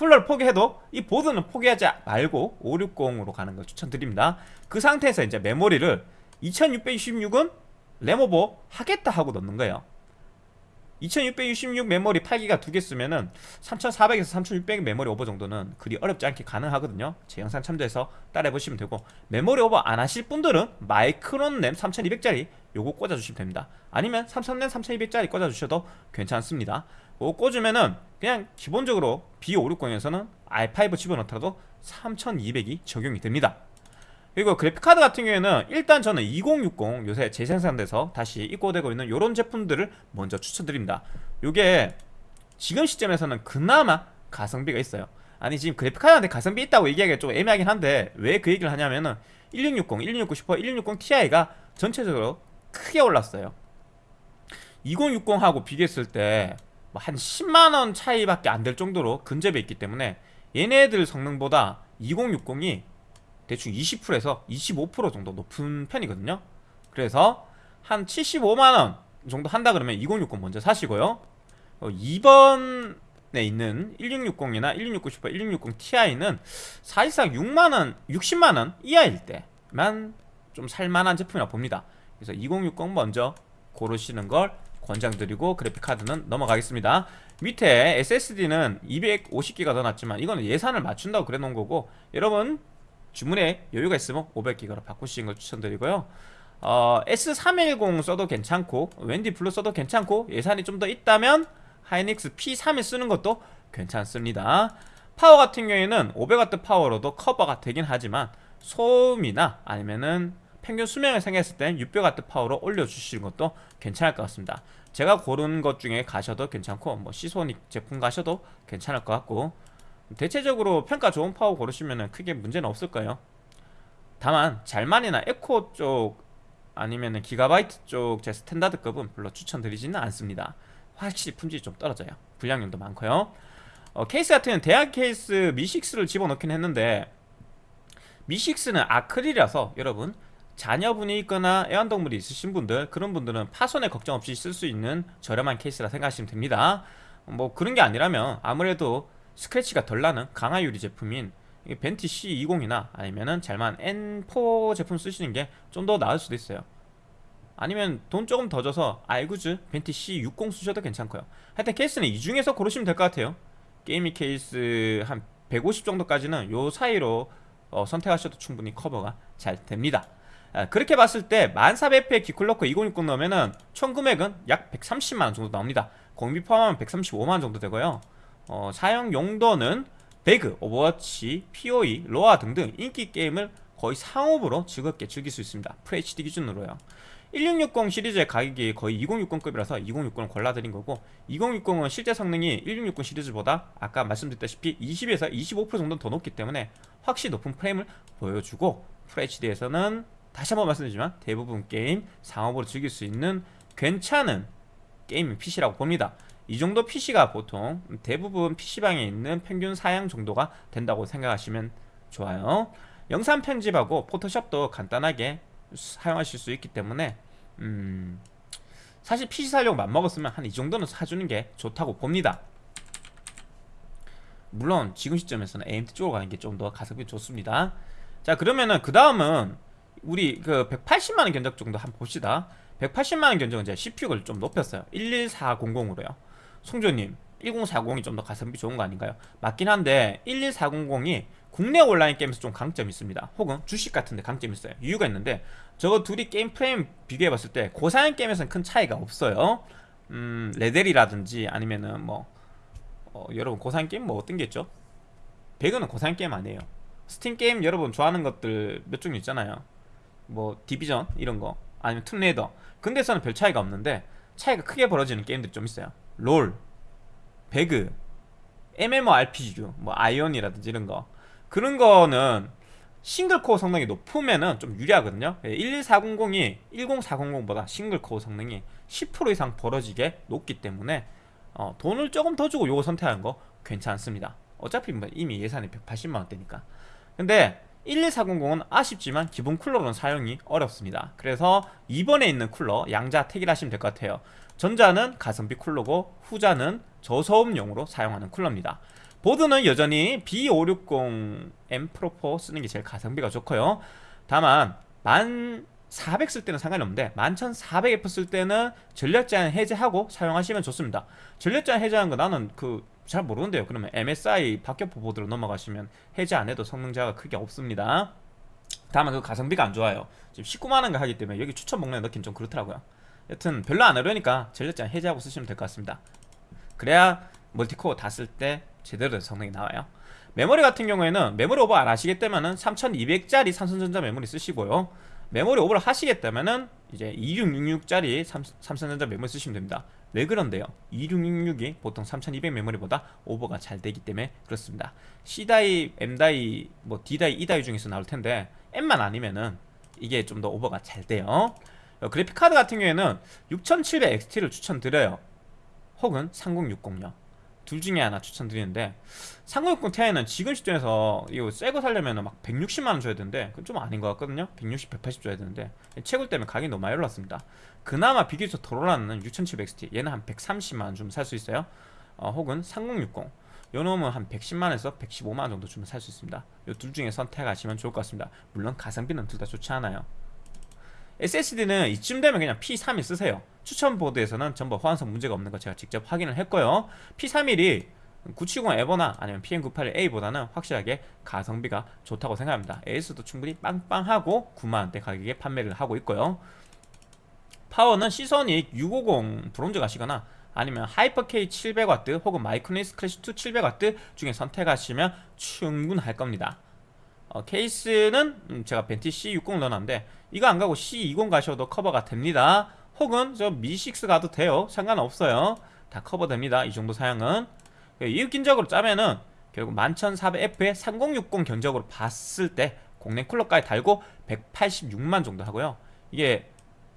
쿨러를 포기해도 이 보드는 포기하지 말고 560으로 가는 걸 추천드립니다. 그 상태에서 이제 메모리를 2666은 램오버 하겠다 하고 넣는 거예요. 2666 메모리 8기가 두 개 쓰면은 3400에서 3600 메모리 오버 정도는 그리 어렵지 않게 가능하거든요. 제 영상 참조해서 따라해보시면 되고 메모리 오버 안 하실 분들은 마이크론 램 3200짜리 요거 꽂아주시면 됩니다. 아니면 삼성램 3200짜리 꽂아주셔도 괜찮습니다 그거 꽂으면은 그냥 기본적으로 B560에서는 i5 집어넣더라도 3200이 적용이 됩니다. 그리고 그래픽카드 같은 경우에는 일단 저는 2060 요새 재생산돼서 다시 입고되고 있는 이런 제품들을 먼저 추천드립니다. 요게 지금 시점에서는 그나마 가성비가 있어요. 아니 지금 그래픽카드한테 가성비 있다고 얘기하기가 좀 애매하긴 한데 왜 그 얘기를 하냐면은 1660, 1660 슈퍼, 1660 Ti가 전체적으로 크게 올랐어요. 2060하고 비교했을 때 한 10만원 차이밖에 안 될 정도로 근접해 있기 때문에 얘네들 성능보다 2060이 대충 20%에서 25% 정도 높은 편이거든요. 그래서 한 75만원 정도 한다 그러면 2060 먼저 사시고요. 어, 2번에 있는 1660이나 1660 슈퍼 1660 Ti는 사실상 6만원, 60만원 이하일 때만 좀 살만한 제품이라 봅니다. 그래서 2060 먼저 고르시는 걸 권장드리고 그래픽카드는 넘어가겠습니다. 밑에 SSD는 250기가 더 낫지만 이거는 예산을 맞춘다고 그래 놓은 거고 여러분 주문에 여유가 있으면 500기가로 바꾸시는 걸 추천드리고요. 어, S310 써도 괜찮고 웬디 블루 써도 괜찮고 예산이 좀 더 있다면 하이닉스 P31 쓰는 것도 괜찮습니다. 파워 같은 경우에는 500W 파워로도 커버가 되긴 하지만 소음이나 아니면은 평균 수명을 생각했을 땐 600W 파워로 올려주시는 것도 괜찮을 것 같습니다 제가 고른 것 중에 가셔도 괜찮고 뭐 시소닉 제품 가셔도 괜찮을 것 같고 대체적으로 평가 좋은 파워 고르시면 크게 문제는 없을 거예요. 다만 잘만이나 에코 쪽 아니면 기가바이트 쪽 쪽 스탠다드급은 별로 추천드리지는 않습니다. 확실히 품질이 좀 떨어져요. 불량률도 많고요. 어, 케이스 같은 경우는 대학 케이스 미6를 집어넣긴 했는데 미6는 아크릴이라서 여러분 자녀분이 있거나 애완동물이 있으신 분들 그런 분들은 파손에 걱정 없이 쓸 수 있는 저렴한 케이스라 생각하시면 됩니다. 뭐 그런 게 아니라면 아무래도 스크래치가 덜 나는 강화 유리 제품인 벤티 C20이나 아니면은 잘만 N4 제품 쓰시는 게 좀 더 나을 수도 있어요. 아니면 돈 조금 더 줘서 아이구주 벤티 C60 쓰셔도 괜찮고요. 하여튼 케이스는 이 중에서 고르시면 될 것 같아요. 게이밍 케이스 한 150 정도까지는 요 사이로 어, 선택하셔도 충분히 커버가 잘 됩니다. 아, 그렇게 봤을 때 1400F의 기본 쿨러 2060 넣으면은 총 금액은 약 130만원 정도 나옵니다. 공비 포함하면 135만원 정도 되고요. 어, 사용 용도는 배그, 오버워치, POE, 로아 등등 인기 게임을 거의 상업으로 즐겁게 즐길 수 있습니다. FHD 기준으로요. 1660 시리즈의 가격이 거의 2060급이라서 2060을 골라드린 거고 2060은 실제 성능이 1660 시리즈보다 아까 말씀드렸다시피 20에서 25% 정도 더 높기 때문에 확실히 높은 프레임을 보여주고 FHD에서는 다시 한번 말씀드리지만 대부분 게임 상업으로 즐길 수 있는 괜찮은 게이밍 PC라고 봅니다. 이 정도 PC가 보통 대부분 PC방에 있는 평균 사양 정도가 된다고 생각하시면 좋아요. 영상 편집하고 포토샵도 간단하게 사용하실 수 있기 때문에 음 사실 PC 사용 맘먹었으면 한 이 정도는 사주는 게 좋다고 봅니다. 물론 지금 시점에서는 AMD 쪽으로 가는 게 좀 더 가성비 좋습니다. 자 그러면은 그 다음은 우리 그 180만원 견적 정도 한번 봅시다. 180만원 견적은 이제 CPU를 좀 높였어요. 11400으로요. 송조님 1040이 좀 더 가성비 좋은 거 아닌가요? 맞긴 한데 11400이 국내 온라인 게임에서 좀 강점이 있습니다. 혹은 주식 같은데 강점이 있어요. 이유가 있는데 저거 둘이 게임 프레임 비교해봤을 때 고사양 게임에서는 큰 차이가 없어요. 음 레데리라든지 아니면은 뭐 어, 여러분 고사양 게임 뭐 어떤 게 있죠? 배그는 고사양 게임 아니에요. 스팀 게임 여러분 좋아하는 것들 몇 종류 있잖아요 뭐 디비전 이런 거 아니면 툼레이더 근데서는 별 차이가 없는데 차이가 크게 벌어지는 게임들이 좀 있어요. 롤, 배그, MMORPG, 뭐 아이온이라든지 이런 거. 그런 거는 싱글코어 성능이 높으면은 좀 유리하거든요. 11400이 10400보다 싱글코어 성능이 10% 이상 벌어지게 높기 때문에 어, 돈을 조금 더 주고 요거 선택하는 거 괜찮습니다. 어차피 뭐 이미 예산이 180만원대니까. 근데 11400은 아쉽지만 기본 쿨러로는 사용이 어렵습니다. 그래서 이번에 있는 쿨러 양자 택일 하시면 될 것 같아요. 전자는 가성비 쿨러고 후자는 저소음용으로 사용하는 쿨러입니다. 보드는 여전히 B560M 프로4 쓰는 게 제일 가성비가 좋고요. 다만 1400 쓸 때는 상관이 없는데 11400F 쓸 때는 전력 제한 해제하고 사용하시면 좋습니다. 전력 제한 해제하는 거 나는 그 잘 모르는데요. 그러면 MSI 박격포 보드로 넘어가시면 해제 안 해도 성능 자가 크게 없습니다. 다만 그 가성비가 안 좋아요. 지금 19만원가 하기 때문에 여기 추천 목록에 넣긴 좀 그렇더라고요. 여튼 별로 안 어려우니까 전력 제한 해제하고 쓰시면 될 것 같습니다. 그래야 멀티코어 다 쓸 때 제대로 된 성능이 나와요. 메모리 같은 경우에는 메모리 오버 안 하시겠다면은 3200짜리 삼성전자 메모리 쓰시고요. 메모리 오버를 하시겠다면은 이제 2666짜리 삼성전자 메모리 쓰시면 됩니다 왜 그런데요? 2666이 보통 3200 메모리보다 오버가 잘 되기 때문에 그렇습니다. C다이, M다이, 뭐 D다이, E다이 중에서 나올 텐데 M만 아니면은 이게 좀 더 오버가 잘 돼요. 어, 그래픽카드 같은 경우에는 6700XT를 추천드려요. 혹은 3060요. 둘 중에 하나 추천드리는데 3060 Ti는 지금 시점에서 이거 새거 살려면 막 160만원 줘야 되는데 그건 좀 아닌 것 같거든요. 160, 180 줘야 되는데 채굴 때문에 가격이 너무 많이 올랐습니다 그나마 비교적 덜 올랐는 6700XT 얘는 한 130만원 주면 살 수 있어요. 어, 혹은 3060 요 놈은 한 110만원에서 115만원 정도 주면 살 수 있습니다. 이둘 중에 선택하시면 좋을 것 같습니다. 물론 가성비는 둘 다 좋지 않아요. SSD는 이쯤 되면 그냥 P31 쓰세요. 추천 보드에서는 전부 호환성 문제가 없는 거 제가 직접 확인을 했고요. P31이 970 에보나 아니면 PM981A보다는 확실하게 가성비가 좋다고 생각합니다. AS도 충분히 빵빵하고 9만원대 가격에 판매를 하고 있고요 파워는 시소닉 650 브론즈 가시거나 아니면 하이퍼K 700W 혹은 마이크로닉스 클래식2 700W 중에 선택하시면 충분할 겁니다. 어, 케이스는 음, 제가 벤티 C60 넣어놨는데 이거 안 가고 C20 가셔도 커버가 됩니다. 혹은 저 미6 가도 돼요. 상관없어요. 다 커버됩니다. 이 정도 사양은. 이웃긴적으로 짜면은 결국 11400F에 3060 견적으로 봤을 때 공랭 쿨러까지 달고 186만 정도 하고요. 이게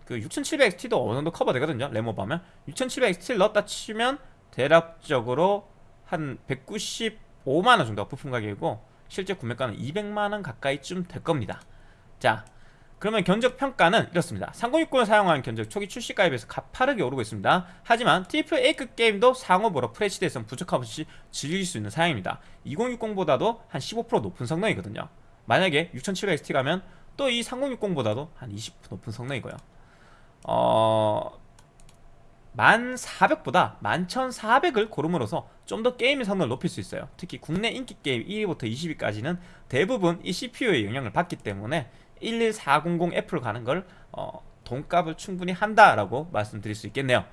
그 6700XT도 어느 정도 커버 되거든요 레모바면. 6700XT를 넣었다 치면 대략적으로 한 195만원 정도가 부품 가격이고 실제 구매가는 200만원 가까이쯤 될 겁니다. 자 그러면 견적 평가는 이렇습니다. 3060을 사용한 견적 초기 출시가에 비해서 가파르게 오르고 있습니다. 하지만 트리플 A급 게임도 상옵으로 FHD에서는 부족함 없이 즐길 수 있는 사양입니다. 2060보다도 한 15% 높은 성능이거든요. 만약에 6700XT 가면 또 이 3060보다도 한 20% 높은 성능이고요 어... 1400보다 11400을 고름으로써 좀 더 게임의 성능을 높일 수 있어요. 특히 국내 인기 게임 1위부터 20위까지는 대부분 이 CPU의 영향을 받기 때문에 11400F로 가는 걸 어, 돈값을 충분히 한다라고 말씀드릴 수 있겠네요.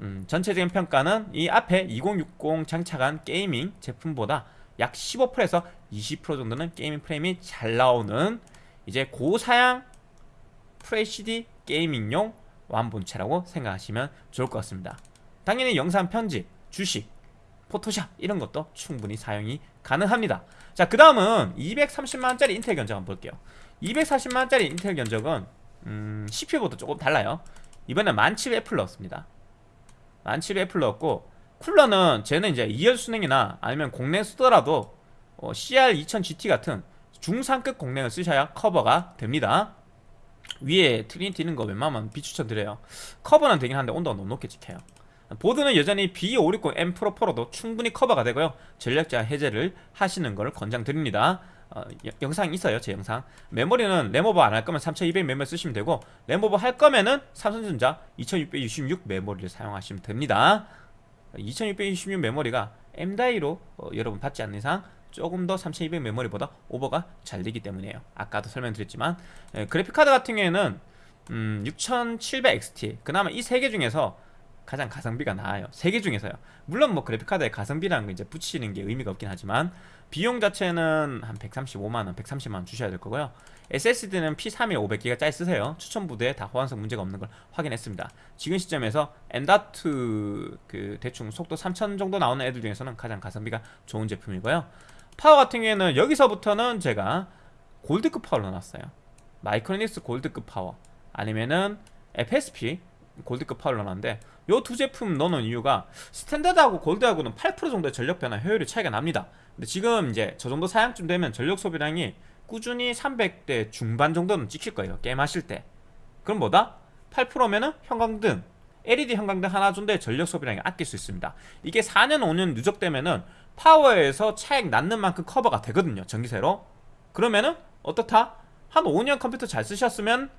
음, 전체적인 평가는 이 앞에 2060 장착한 게이밍 제품보다 약 15%에서 20% 정도는 게이밍 프레임이 잘 나오는 이제 고사양 FHD 게이밍용 완본체라고 생각하시면 좋을 것 같습니다. 당연히 영상 편집, 주식, 포토샵 이런 것도 충분히 사용이 가능합니다. 자 그 다음은 230만원짜리 인텔 견적 한번 볼게요. 240만원짜리 인텔 견적은 음, CPU보다 조금 달라요. 이번엔 1700F를 넣었습니다. 1700F를 넣었고 쿨러는 쟤는 이제 2열 순행이나 아니면 공랭 쓰더라도 어, CR2000GT 같은 중상급 공랭을 쓰셔야 커버가 됩니다 위에 트리니티 있는 거 웬만하면 비추천드려요. 커버는 되긴 한데 온도가 너무 높게 찍혀요. 보드는 여전히 B560M 프로 프로도 충분히 커버가 되고요. 전력 제한 해제를 하시는 걸 권장드립니다. 어, 영상 있어요 제 영상. 메모리는 램 오버 안 할 거면 3200 메모리 쓰시면 되고 램 오버 할 거면은 삼성전자 2666 메모리를 사용하시면 됩니다. 2666 메모리가 M다이로 어, 여러분 받지 않는 이상 조금 더 3200 메모리보다 오버가 잘 되기 때문이에요. 아까도 설명드렸지만 예, 그래픽카드 같은 경우에는 음, 6700XT 그나마 이 세 개 중에서 가장 가성비가 나아요. 세 개 중에서요. 물론 뭐 그래픽카드에 가성비라는 거 이제 붙이는 게 의미가 없긴 하지만 비용 자체는 한 135만원 130만원 주셔야 될 거고요. SSD는 P31 500기가 짜리 쓰세요. 추천 부대에 다 호환성 문제가 없는 걸 확인했습니다. 지금 시점에서 M.2 그 대충 속도 3000 정도 나오는 애들 중에서는 가장 가성비가 좋은 제품이고요 파워 같은 경우에는 여기서부터는 제가 골드급 파워를 넣어놨어요. 마이크로닉스 골드급 파워. 아니면은 FSP 골드급 파워를 넣어놨는데 요 두 제품 넣는 이유가 스탠다드하고 골드하고는 8% 정도의 전력 변환 효율이 차이가 납니다. 근데 지금 이제 저 정도 사양쯤 되면 전력 소비량이 꾸준히 300대 중반 정도는 찍힐 거예요 게임 하실 때. 그럼 뭐다? 8%면은 형광등 LED 형광등 하나 준대 전력 소비량이 아낄 수 있습니다. 이게 4년 5년 누적되면은 파워에서 차액 나는 만큼 커버가 되거든요 전기세로. 그러면은 어떻다? 한 5년 컴퓨터 잘 쓰셨으면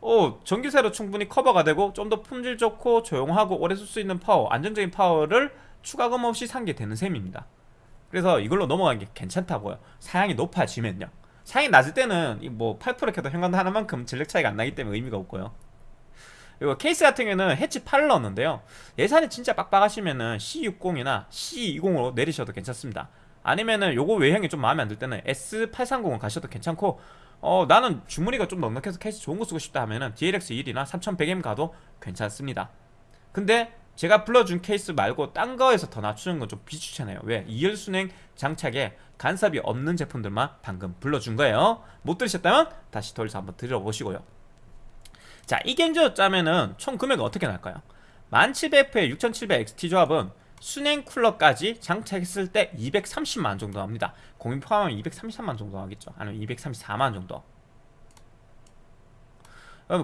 어, 전기세로 충분히 커버가 되고 좀 더 품질 좋고 조용하고 오래 쓸 수 있는 파워 안정적인 파워를 추가금 없이 산 게 되는 셈입니다. 그래서 이걸로 넘어가는 게 괜찮다고요. 사양이 높아지면요. 사양이 낮을 때는 뭐 8% 해도 형광등 하나만큼 전력 차이가 안 나기 때문에 의미가 없고요 그리고 케이스 같은 경우는 해치 8을 넣었는데요. 예산이 진짜 빡빡하시면은 C60이나 C20으로 내리셔도 괜찮습니다. 아니면은 요거 외형이 좀 마음에 안 들 때는 S830을 가셔도 괜찮고 어 나는 주머니가 좀 넉넉해서 케이스 좋은 거 쓰고 싶다 하면은 DLX1이나 3100M 가도 괜찮습니다. 근데 제가 불러준 케이스 말고 딴 거에서 더 낮추는 건 좀 비추천해요. 왜? 2열 순행 장착에 간섭이 없는 제품들만 방금 불러준 거예요. 못 들으셨다면 다시 돌려서 한번 들어보시고요 자, 이 견적 짜면은 총 금액은 어떻게 날까요? 1700F의 6700XT 조합은 순행 쿨러까지 장착했을 때 230만 정도 합니다. 공인 포함하면 233만 정도 하겠죠. 아니면 234만 정도.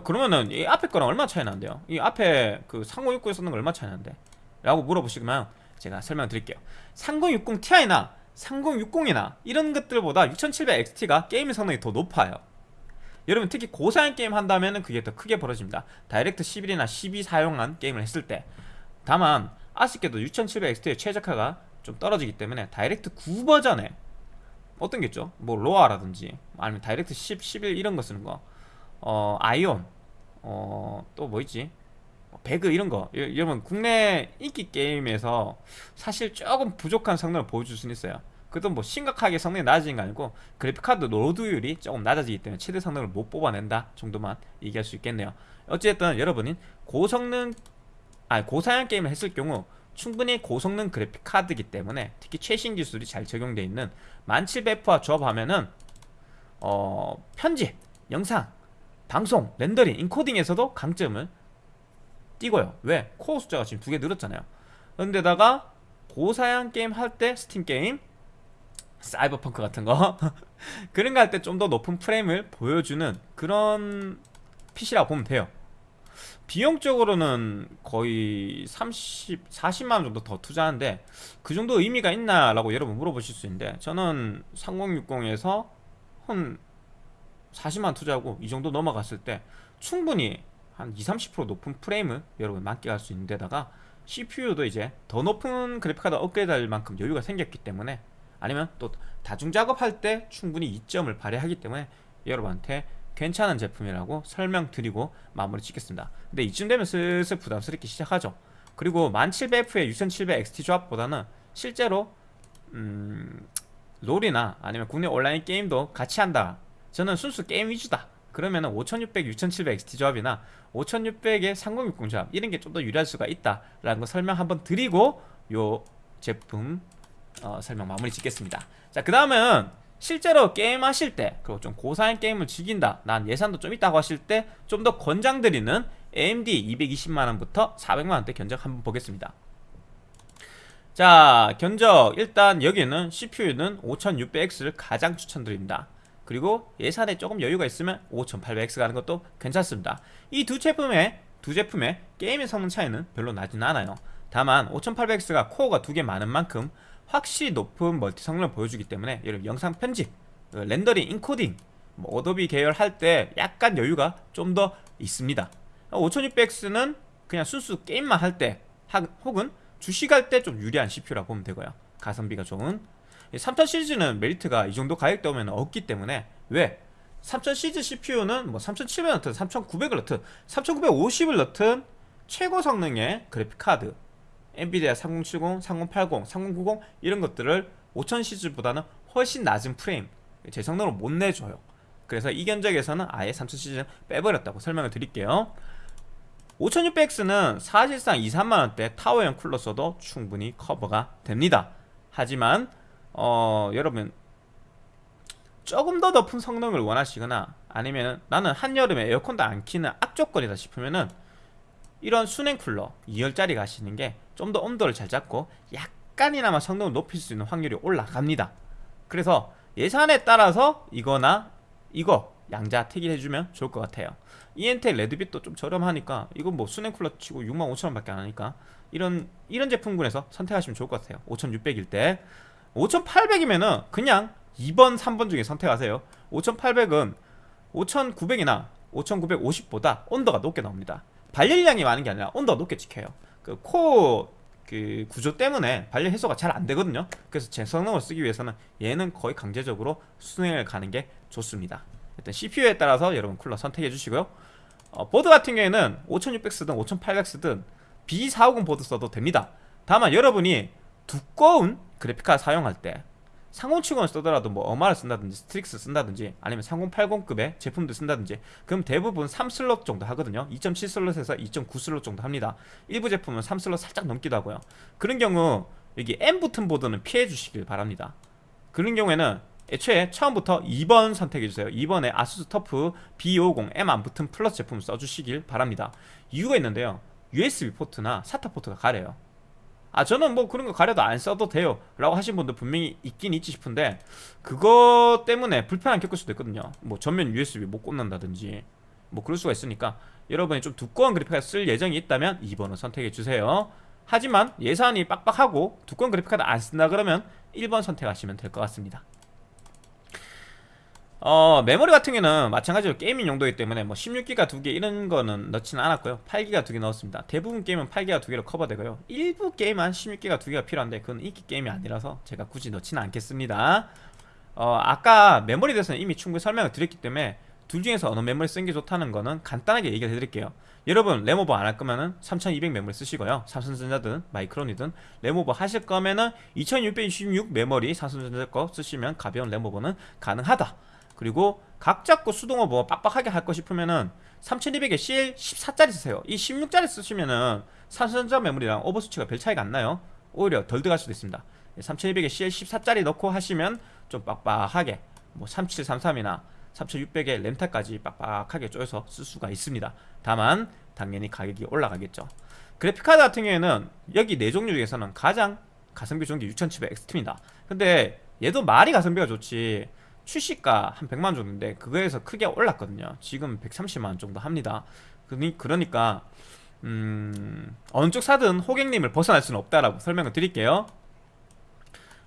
그러면은 이 앞에 거랑 얼마 차이 나는데요? 이 앞에 그 3060에 쓰는 거 얼마 차이 나는데? 라고 물어보시면 제가 설명드릴게요. 3060 Ti나 3060이나 이런 것들보다 6700XT가 게임 성능이 더 높아요. 여러분 특히 고사양 게임 한다면 그게 더 크게 벌어집니다. 다이렉트 11이나 12 사용한 게임을 했을 때. 다만 아쉽게도 6700XT의 최적화가 좀 떨어지기 때문에 다이렉트 9 버전에 어떤 게 있죠? 뭐 로아라든지 아니면 다이렉트 10, 11 이런 거 쓰는 거. 어, 아이온. 어, 또 뭐 있지? 뭐 배그 이런 거. 여러분 국내 인기 게임에서 사실 조금 부족한 성능을 보여줄 수는 있어요 그것도 뭐 심각하게 성능이 낮아진 거 아니고 그래픽카드 로드율이 조금 낮아지기 때문에 최대 성능을 못 뽑아낸다 정도만 얘기할 수 있겠네요. 어쨌든 여러분이 고성능 아 고사양 게임을 했을 경우 충분히 고성능 그래픽카드이기 때문에 특히 최신 기술이 잘 적용되어 있는 1700F와 조합하면은 어 편집, 영상, 방송, 렌더링, 인코딩에서도 강점을 띄고요. 왜? 코어 숫자가 지금 두 개 늘었잖아요. 그런데다가 고사양 게임 할 때 스팀 게임 사이버펑크 같은 거? 그런 거 할 때 좀 더 높은 프레임을 보여주는 그런 PC라고 보면 돼요. 비용적으로는 거의 30, 40만원 정도 더 투자하는데 그 정도 의미가 있나 라고 여러분 물어보실 수 있는데 저는 3060에서 한 40만원 투자하고 이 정도 넘어갔을 때 충분히 한 20, 30% 높은 프레임을 여러분 만끽할 수 있는 데다가 CPU도 이제 더 높은 그래픽카드 업그레이드 할 만큼 여유가 생겼기 때문에 아니면 또 다중 작업할 때 충분히 이점을 발휘하기 때문에 여러분한테 괜찮은 제품이라고 설명드리고 마무리 짓겠습니다. 근데 이쯤 되면 슬슬 부담스럽게 시작하죠. 그리고 1700F의 6700XT 조합보다는 실제로 음, 롤이나 아니면 국내 온라인 게임도 같이 한다. 저는 순수 게임 위주다. 그러면 5600, 6700XT 조합이나 5600의 3060 조합 이런 게 좀 더 유리할 수가 있다 라는 거 설명 한번 드리고 요 제품 어, 설명 마무리 짓겠습니다. 자 그 다음은 실제로 게임 하실 때 그리고 좀 고사양 게임을 즐긴다 난 예산도 좀 있다고 하실 때 좀 더 권장드리는 AMD 220만원부터 400만원대 견적 한번 보겠습니다. 자 견적. 일단 여기는 CPU는 5600X를 가장 추천드립니다. 그리고 예산에 조금 여유가 있으면 5800X 가는 것도 괜찮습니다. 이 두 제품의 두 제품의 게임의 성능 차이는 별로 나진 않아요. 다만 5800X가 코어가 두 개 많은 만큼 확실히 높은 멀티 성능을 보여주기 때문에 여러분 영상 편집, 그 렌더링, 인코딩 뭐 어도비 계열 할 때 약간 여유가 좀 더 있습니다. 5600X는 그냥 순수 게임만 할 때 혹은 주식할 때 좀 유리한 CPU라고 보면 되고요. 가성비가 좋은. 3000 시리즈는 메리트가 이 정도 가격대 오면 없기 때문에 왜? 3000 시리즈 CPU는 뭐 3700을 넣든 3900을 넣든 3950을 넣든 최고 성능의 그래픽카드 엔비디아 3070, 3080, 3090 이런 것들을 5000 시리즈보다는 훨씬 낮은 프레임 제 성능을 못 내줘요. 그래서 이 견적에서는 아예 3000 시리즈는 빼버렸다고 설명을 드릴게요. 5600X는 사실상 2, 3만원대 타워형 쿨러 써도 충분히 커버가 됩니다. 하지만 어, 여러분 조금 더 높은 성능을 원하시거나 아니면 나는 한여름에 에어컨도 안 키는 악조건이다 싶으면은 이런 순행 쿨러 2열짜리 가시는 게 좀 더 온도를 잘 잡고 약간이나마 성능을 높일 수 있는 확률이 올라갑니다. 그래서 예산에 따라서 이거나 이거 양자 택일해주면 좋을 것 같아요. ENTEC 레드빛도 좀 저렴하니까 이건 뭐 수냉 쿨러 치고 65,000원 밖에 안 하니까 이런 이런 제품군에서 선택하시면 좋을 것 같아요. 5,600일 때. 5,800이면은 그냥 2번 3번 중에 선택하세요. 5,800은 5,900이나 5,950보다 온도가 높게 나옵니다 발열량이 많은 게 아니라 온도가 높게 찍혀요. 그코그 구조 때문에 발열 해소가 잘 안 되거든요. 그래서 제 성능을 쓰기 위해서는 얘는 거의 강제적으로 수냉을 가는 게 좋습니다. 일단 CPU에 따라서 여러분 쿨러 선택해 주시고요. 어, 보드 같은 경우에는 5600 쓰든 5800 쓰든 B450 보드 써도 됩니다. 다만 여러분이 두꺼운 그래픽카드 사용할 때 3070을 쓰더라도 뭐 어마를 쓴다든지 스트릭스 쓴다든지 아니면 3080급의 제품들 쓴다든지 그럼 대부분 3슬롯 정도 하거든요. 2.7슬롯에서 2.9슬롯 정도 합니다. 일부 제품은 3슬롯 살짝 넘기도 하고요. 그런 경우 여기 M 붙은 보드는 피해 주시길 바랍니다. 그런 경우에는 애초에 처음부터 2번 선택해주세요. 2번에 아수스 터프 B50 M 안 붙은 플러스 제품을 써주시길 바랍니다. 이유가 있는데요. USB 포트나 SATA 포트가 가려요 아 저는 뭐 그런 거 가려도 안 써도 돼요. 라고 하신 분들 분명히 있긴 있지 싶은데 그거 때문에 불편함 겪을 수도 있거든요. 뭐 전면 USB 못 꽂는다든지 뭐 그럴 수가 있으니까 여러분이 좀 두꺼운 그래픽카드 쓸 예정이 있다면 2번을 선택해 주세요. 하지만 예산이 빡빡하고 두꺼운 그래픽카드 안 쓴다 그러면 1번 선택하시면 될 것 같습니다 어 메모리 같은 경우는 마찬가지로 게이밍 용도이기 때문에 뭐 16기가 두 개 이런 거는 넣지는 않았고요. 8기가 두 개 넣었습니다. 대부분 게임은 8기가 두 개로 커버되고요. 일부 게임은 16기가 두 개가 필요한데 그건 인기 게임이 아니라서 제가 굳이 넣지는 않겠습니다. 어 아까 메모리에 대해서는 이미 충분히 설명을 드렸기 때문에 둘 중에서 어느 메모리 쓰는 게 좋다는 거는 간단하게 얘기를 해드릴게요. 여러분 램오버 안 할 거면은 3200 메모리 쓰시고요. 삼성전자든 마이크론이든 램오버 하실 거면은 2666 메모리 삼성전자 거 쓰시면 가벼운 램오버는 가능하다 그리고 각 잡고 수동어 뭐 빡빡하게 할 거 싶으면은 3200에 CL 14짜리 쓰세요. 이 16짜리 쓰시면은 삼성전자 메모리랑 오버스치가 별 차이가 안 나요. 오히려 덜 들어갈 수도 있습니다. 3200에 CL 14짜리 넣고 하시면 좀 빡빡하게 뭐 3733이나 3600에 램타까지 빡빡하게 쪼여서 쓸 수가 있습니다. 다만 당연히 가격이 올라가겠죠. 그래픽카드 같은 경우에는 여기 네 종류 중에서는 가장 가성비 좋은 게 6700 XT입니다. 근데 얘도 말이 가성비가 좋지 출시가 한 100만 정도인데 그거에서 크게 올랐거든요. 지금 130만 정도 합니다. 그러니까 음, 어느 쪽 사든 호객님을 벗어날 수는 없다라고 설명을 드릴게요.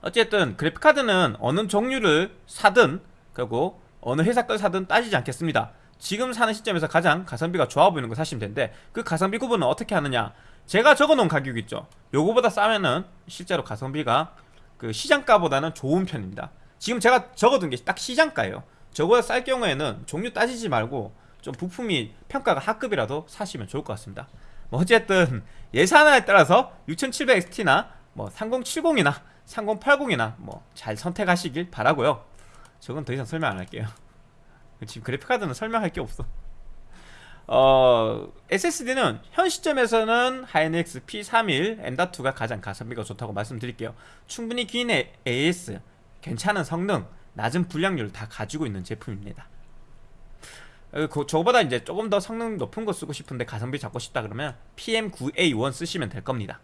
어쨌든 그래픽카드는 어느 종류를 사든 그리고 어느 회사 걸 사든 따지지 않겠습니다. 지금 사는 시점에서 가장 가성비가 좋아 보이는 거 사시면 되는데 그 가성비 구분은 어떻게 하느냐? 제가 적어놓은 가격 있죠. 요거보다 싸면은 실제로 가성비가 그 시장가보다는 좋은 편입니다 지금 제가 적어둔 게 딱 시장가예요. 저거보다 쌀 경우에는 종류 따지지 말고 좀 부품이 평가가 하급이라도 사시면 좋을 것 같습니다. 뭐 어쨌든 예산에 따라서 6700XT나 뭐 3070이나 3080이나 뭐 잘 선택하시길 바라고요. 저건 더 이상 설명 안 할게요. 지금 그래픽카드는 설명할 게 없어. 어, SSD는 현 시점에서는 하이닉스 P31 M.2가 가장 가성비가 좋다고 말씀드릴게요. 충분히 긴 AS 괜찮은 성능, 낮은 불량률 다 가지고 있는 제품입니다. 어, 그, 저보다 이제 조금 더 성능 높은 거 쓰고 싶은데 가성비 잡고 싶다 그러면 PM9A1 쓰시면 될 겁니다.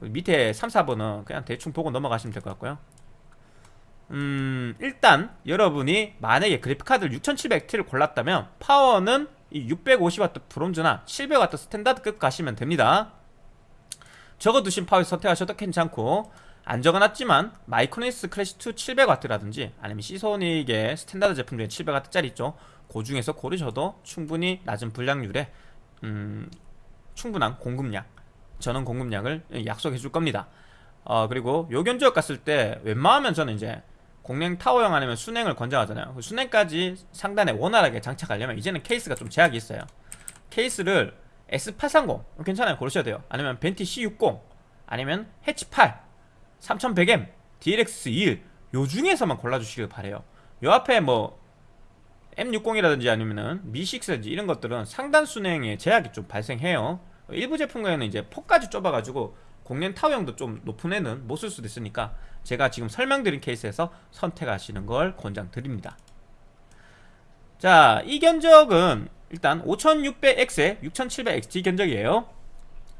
밑에 3, 4번은 그냥 대충 보고 넘어가시면 될 것 같고요. 음, 일단 여러분이 만약에 그래픽카드를 6700T를 골랐다면 파워는 이 650W 브론즈나 700W 스탠다드급 가시면 됩니다. 적어두신 파워 선택하셔도 괜찮고 안 적어놨지만 마이크로닉스 클래시2 700W라든지 아니면 시소닉의 스탠다드 제품 중에 700W짜리 있죠. 그 중에서 고르셔도 충분히 낮은 불량률에 음, 충분한 공급량 전원 공급량을 약속해 줄 겁니다. 어, 그리고 요 견적 갔을 때 웬만하면 저는 이제 공냉 타워형 아니면 수냉을 권장하잖아요. 그 수냉까지 상단에 원활하게 장착하려면 이제는 케이스가 좀 제약이 있어요. 케이스를 S830 괜찮아요. 고르셔야 돼요. 아니면 벤티 C60 아니면 해치 8 3100M, DLX21 요 중에서만 골라주시길 바래요. 요 앞에 뭐 M60이라든지 아니면은 Mi6라든지 이런 것들은 상단 순행에 제약이 좀 발생해요. 일부 제품에는 이제 폭까지 좁아가지고 공랭 타워형도 좀 높은 애는 못 쓸 수도 있으니까 제가 지금 설명드린 케이스에서 선택하시는 걸 권장드립니다. 자, 이 견적은 일단 5600X에 6700XT 견적이에요.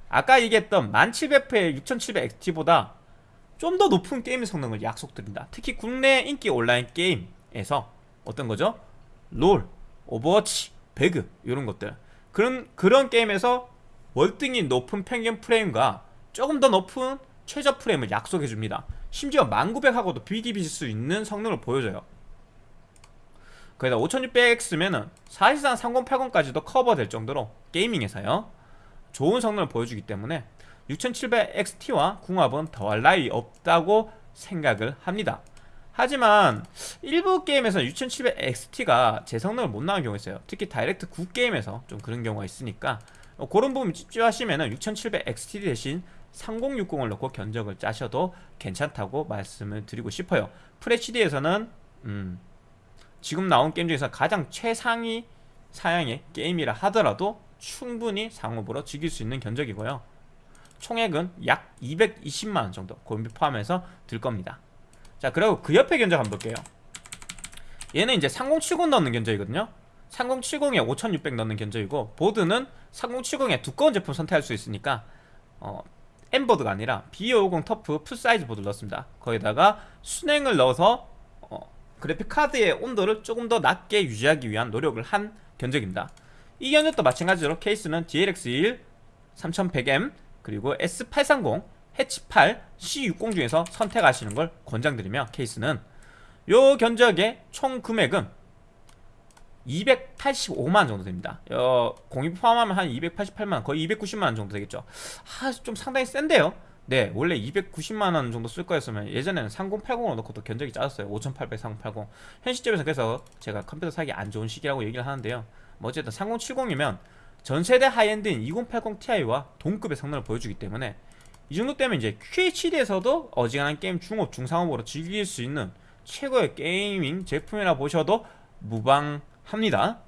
아까 얘기했던 1700F의 6700XT보다 좀 더 높은 게임 성능을 약속드린다 특히 국내 인기 온라인 게임에서 어떤 거죠? 롤, 오버워치, 배그 이런 것들 그런 그런 게임에서 월등히 높은 평균 프레임과 조금 더 높은 최저 프레임을 약속해 줍니다. 심지어 1900하고도 비비실 수 있는 성능을 보여줘요. 거기다 5600X면은 사실상 3080까지도 커버될 정도로 게이밍에서요 좋은 성능을 보여주기 때문에 6700XT와 궁합은 더할 나위 없다고 생각을 합니다. 하지만 일부 게임에서 6700XT가 제 성능을 못 나가는 경우가 있어요. 특히 다이렉트 9 게임에서 좀 그런 경우가 있으니까 어, 그런 부분 찝찝하시면 은 6700XT 대신 3060을 넣고 견적을 짜셔도 괜찮다고 말씀을 드리고 싶어요. FHD에서는 음, 지금 나온 게임 중에서 가장 최상위 사양의 게임이라 하더라도 충분히 상업으로 즐길 수 있는 견적이고요. 총액은 약 220만원 정도 고민비 포함해서 들 겁니다. 자 그리고 그 옆에 견적 한번 볼게요. 얘는 이제 3070 넣는 견적이거든요. 3070에 5600 넣는 견적이고 보드는 3070에 두꺼운 제품 선택할 수 있으니까 어, M보드가 아니라 B550 터프 풀사이즈 보드를 넣었습니다. 거기다가 수냉을 넣어서 어, 그래픽 카드의 온도를 조금 더 낮게 유지하기 위한 노력을 한 견적입니다. 이 견적도 마찬가지로 케이스는 DLX1 3100M 그리고 S830 해치 8 C60 중에서 선택하시는 걸 권장드리며 케이스는 요 견적의 총 금액은 285만 정도 됩니다. 어, 공임 포함하면 한 288만 거의 290만 정도 되겠죠. 아, 좀 상당히 센데요. 네, 원래 290만 원 정도 쓸 거였으면 예전에는 3080으로 넣고도 견적이 짜졌어요. 5800 3080. 현 시점에서 그래서 제가 컴퓨터 사기 안 좋은 시기라고 얘기를 하는데요. 뭐 어쨌든 3070이면 전 세대 하이엔드인 2080 Ti와 동급의 성능을 보여주기 때문에 이 정도 되면 이제 QHD에서도 어지간한 게임 중업, 중상업으로 즐길 수 있는 최고의 게이밍 제품이라 보셔도 무방합니다.